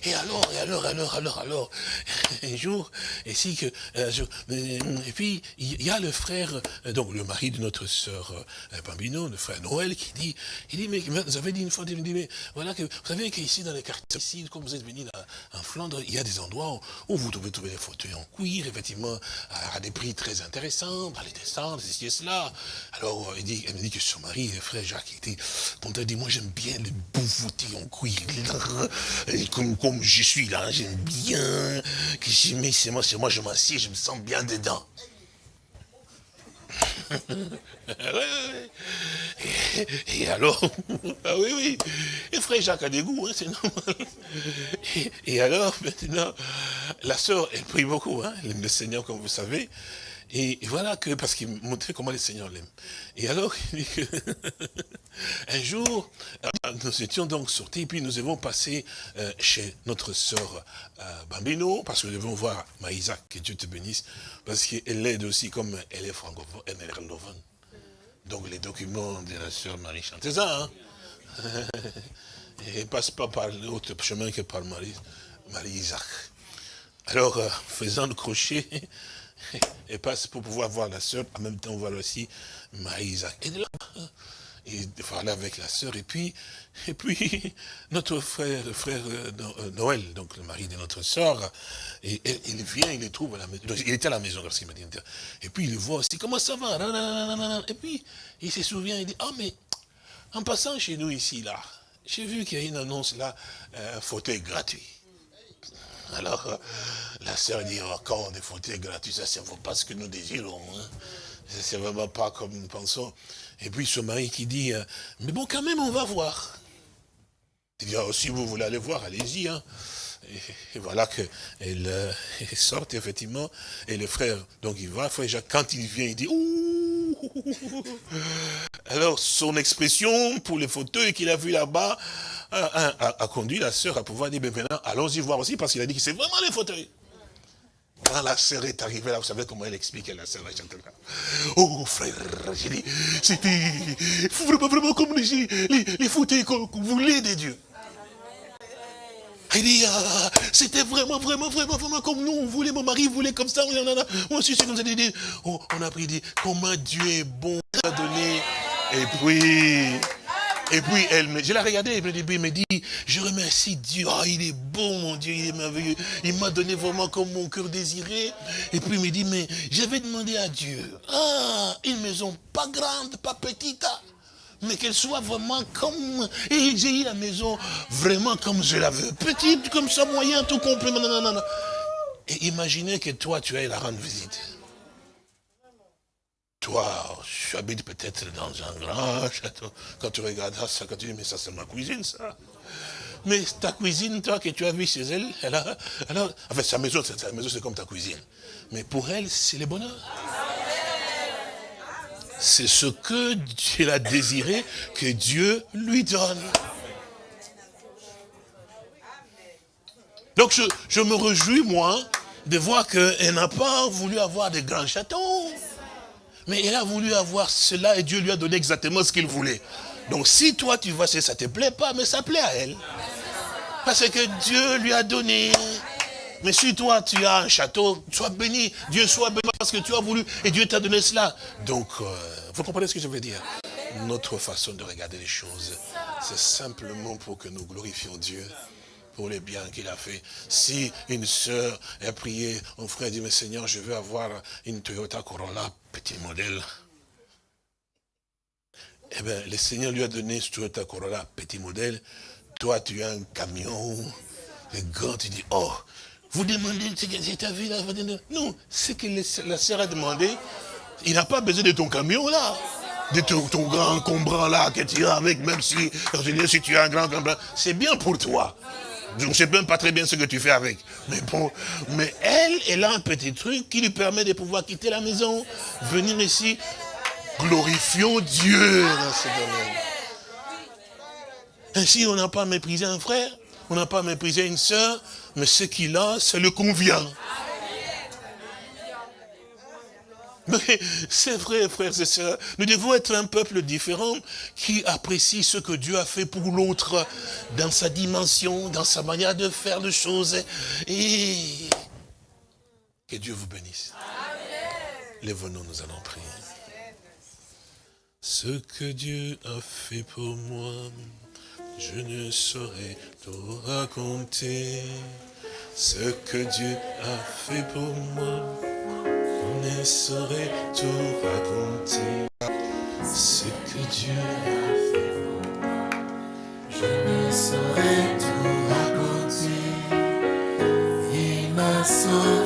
Et alors, et alors, alors, alors, alors, [laughs] un jour, et si que, euh, et puis, il y a le frère, euh, donc le mari de notre sœur euh, Bambino, le frère Noël, qui dit, il dit, mais vous avez dit une fois, il dit, mais voilà, que, vous savez qu'ici, dans les quartiers, ici, comme vous êtes venu en Flandre, il y a des endroits où, vous pouvez trouver des fauteuils en cuir, effectivement, à, des prix très intéressants, dans les descentes, ceci et cela. Alors, il dit, elle me dit que son mari, le frère Jacques, il était content, il dit, moi j'aime bien les beaux fauteuils en cuir, comme comme je suis là, j'aime bien, que mets, c'est moi, c'est moi, je m'assieds, je me sens bien dedans. [laughs] Et, alors, [laughs] ah oui, oui, et frère Jacques a des goûts, hein, c'est normal. Et, alors, maintenant, la sœur, elle prie beaucoup, hein, le Seigneur, comme vous savez. Et voilà que, parce qu'il montrait comment le Seigneur l'aime. Et alors, il dit que, [laughs] un jour, euh, nous étions donc sortis, puis nous avons passé euh, chez notre sœur euh, Bambino, parce que nous devons voir Maïsa, que Dieu te bénisse, parce qu'elle l'aide aussi, comme elle est francophone, elle est néerlandophone. Donc les documents de la sœur Marie Chanteza, hein. [laughs] Elle passe pas par l'autre chemin que par Marie Isaac. Alors, euh, faisant le crochet, et passe pour pouvoir voir la sœur, en même temps voir aussi Maïsa. Et là, il parlait avec la sœur, et puis, et puis, [laughs] notre frère, le frère euh, euh, Noël, donc le mari de notre sœur, et, il vient, il les trouve à la maison. Il était à la maison lorsqu'il m'a dit. Et puis il le voit aussi, comment ça va? Et puis, il se souvient, il dit, ah mais, en passant chez nous ici, là, j'ai vu qu'il y a une annonce là, un fauteuil gratuit. [laughs] Alors, euh, la sœur dit, oh, quand des fauteuils gratuits, ça ne vaut pas ce que nous désirons. Hein. C'est vraiment pas comme nous pensons. Et puis son mari qui dit, euh, mais bon, quand même, on va voir. Il dit, oh, si vous voulez aller voir, allez-y. hein. Et, voilà qu'elle euh, [laughs] sort, effectivement, et le frère, donc il va, frère Jacques, quand il vient, il dit, ouh [laughs] alors, son expression pour les fauteuils qu'il a vu là-bas a, a- conduit la sœur à pouvoir dire, mais maintenant, allons-y voir aussi, parce qu'il a dit que c'est vraiment les fauteuils. Quand la sœur est arrivée là, vous savez comment elle expliquait la sœur Chantal. Oh frère, j'ai dit, c'était vraiment, vraiment comme les, les, fauteuils qu'on voulait des dieux. Il dit, ah, c'était vraiment, vraiment, vraiment, vraiment comme nous, on voulait, mon mari voulait comme ça, moi aussi c'est comme ça, on a pris, dit, comment Dieu est bon, et puis, et puis, elle me, je l'ai regardé, elle me dit, il me dit, je remercie Dieu, ah, il est bon, mon Dieu, il est merveilleux, il m'a donné vraiment comme mon cœur désiré, et puis il me dit, mais j'avais demandé à Dieu, ah, une maison pas grande, pas petite, ah, mais qu'elle soit vraiment comme... Et j'ai eu la maison vraiment comme je la veux. Petite, comme ça, moyen, tout complet. Et imaginez que toi, tu ailles la rendre visite. Toi, tu habites peut-être dans un grand château. Quand tu regardes ça, quand tu dis, mais ça c'est ma cuisine, ça. Mais ta cuisine, toi, que tu as vu chez elle, elle a, elle en fait, sa maison, sa maison, c'est comme ta cuisine. Mais pour elle, c'est le bonheur. C'est ce que Dieu a désiré que Dieu lui donne. Donc je, je me réjouis, moi, de voir qu'elle n'a pas voulu avoir de grands châteaux. Mais elle a voulu avoir cela et Dieu lui a donné exactement ce qu'il voulait. Donc si toi tu vois, ça te plaît pas, mais ça plaît à elle. Parce que Dieu lui a donné. Mais si toi tu as un château, sois béni. Dieu soit béni parce que tu as voulu et Dieu t'a donné cela. Donc, euh, vous comprenez ce que je veux dire? Notre façon de regarder les choses, c'est simplement pour que nous glorifions Dieu pour les biens qu'il a fait. Si une sœur a prié, un frère dit, mais Seigneur, je veux avoir une Toyota Corolla, petit modèle. Eh bien, le Seigneur lui a donné ce Toyota Corolla, petit modèle. Toi, tu as un camion, le grand, tu dis, oh, vous demandez, c'est ta vie là Non, c'est que la sœur a demandé, il n'a pas besoin de ton camion là. De ton, grand encombrant là que tu as avec, même si, si tu as un grand encombrant, c'est bien pour toi. Je ne sais même pas très bien ce que tu fais avec. Mais bon, mais elle, elle a un petit truc qui lui permet de pouvoir quitter la maison, venir ici. Glorifions Dieu dans ce domaine. Ainsi, on n'a pas méprisé un frère, on n'a pas méprisé une sœur, mais ce qu'il a, ça le convient. Mais c'est vrai, frères et sœurs, nous devons être un peuple différent qui apprécie ce que Dieu a fait pour l'autre dans sa dimension, dans sa manière de faire les choses. Et que Dieu vous bénisse. Lève-nous, nous allons prier. Ce que Dieu a fait pour moi, je ne saurais tout raconter. Ce que Dieu a fait pour moi, ne saurais tout raconter. Ce que Dieu a fait Je ne saurais tout raconter. Il m'a sauvé.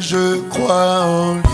je crois en lui.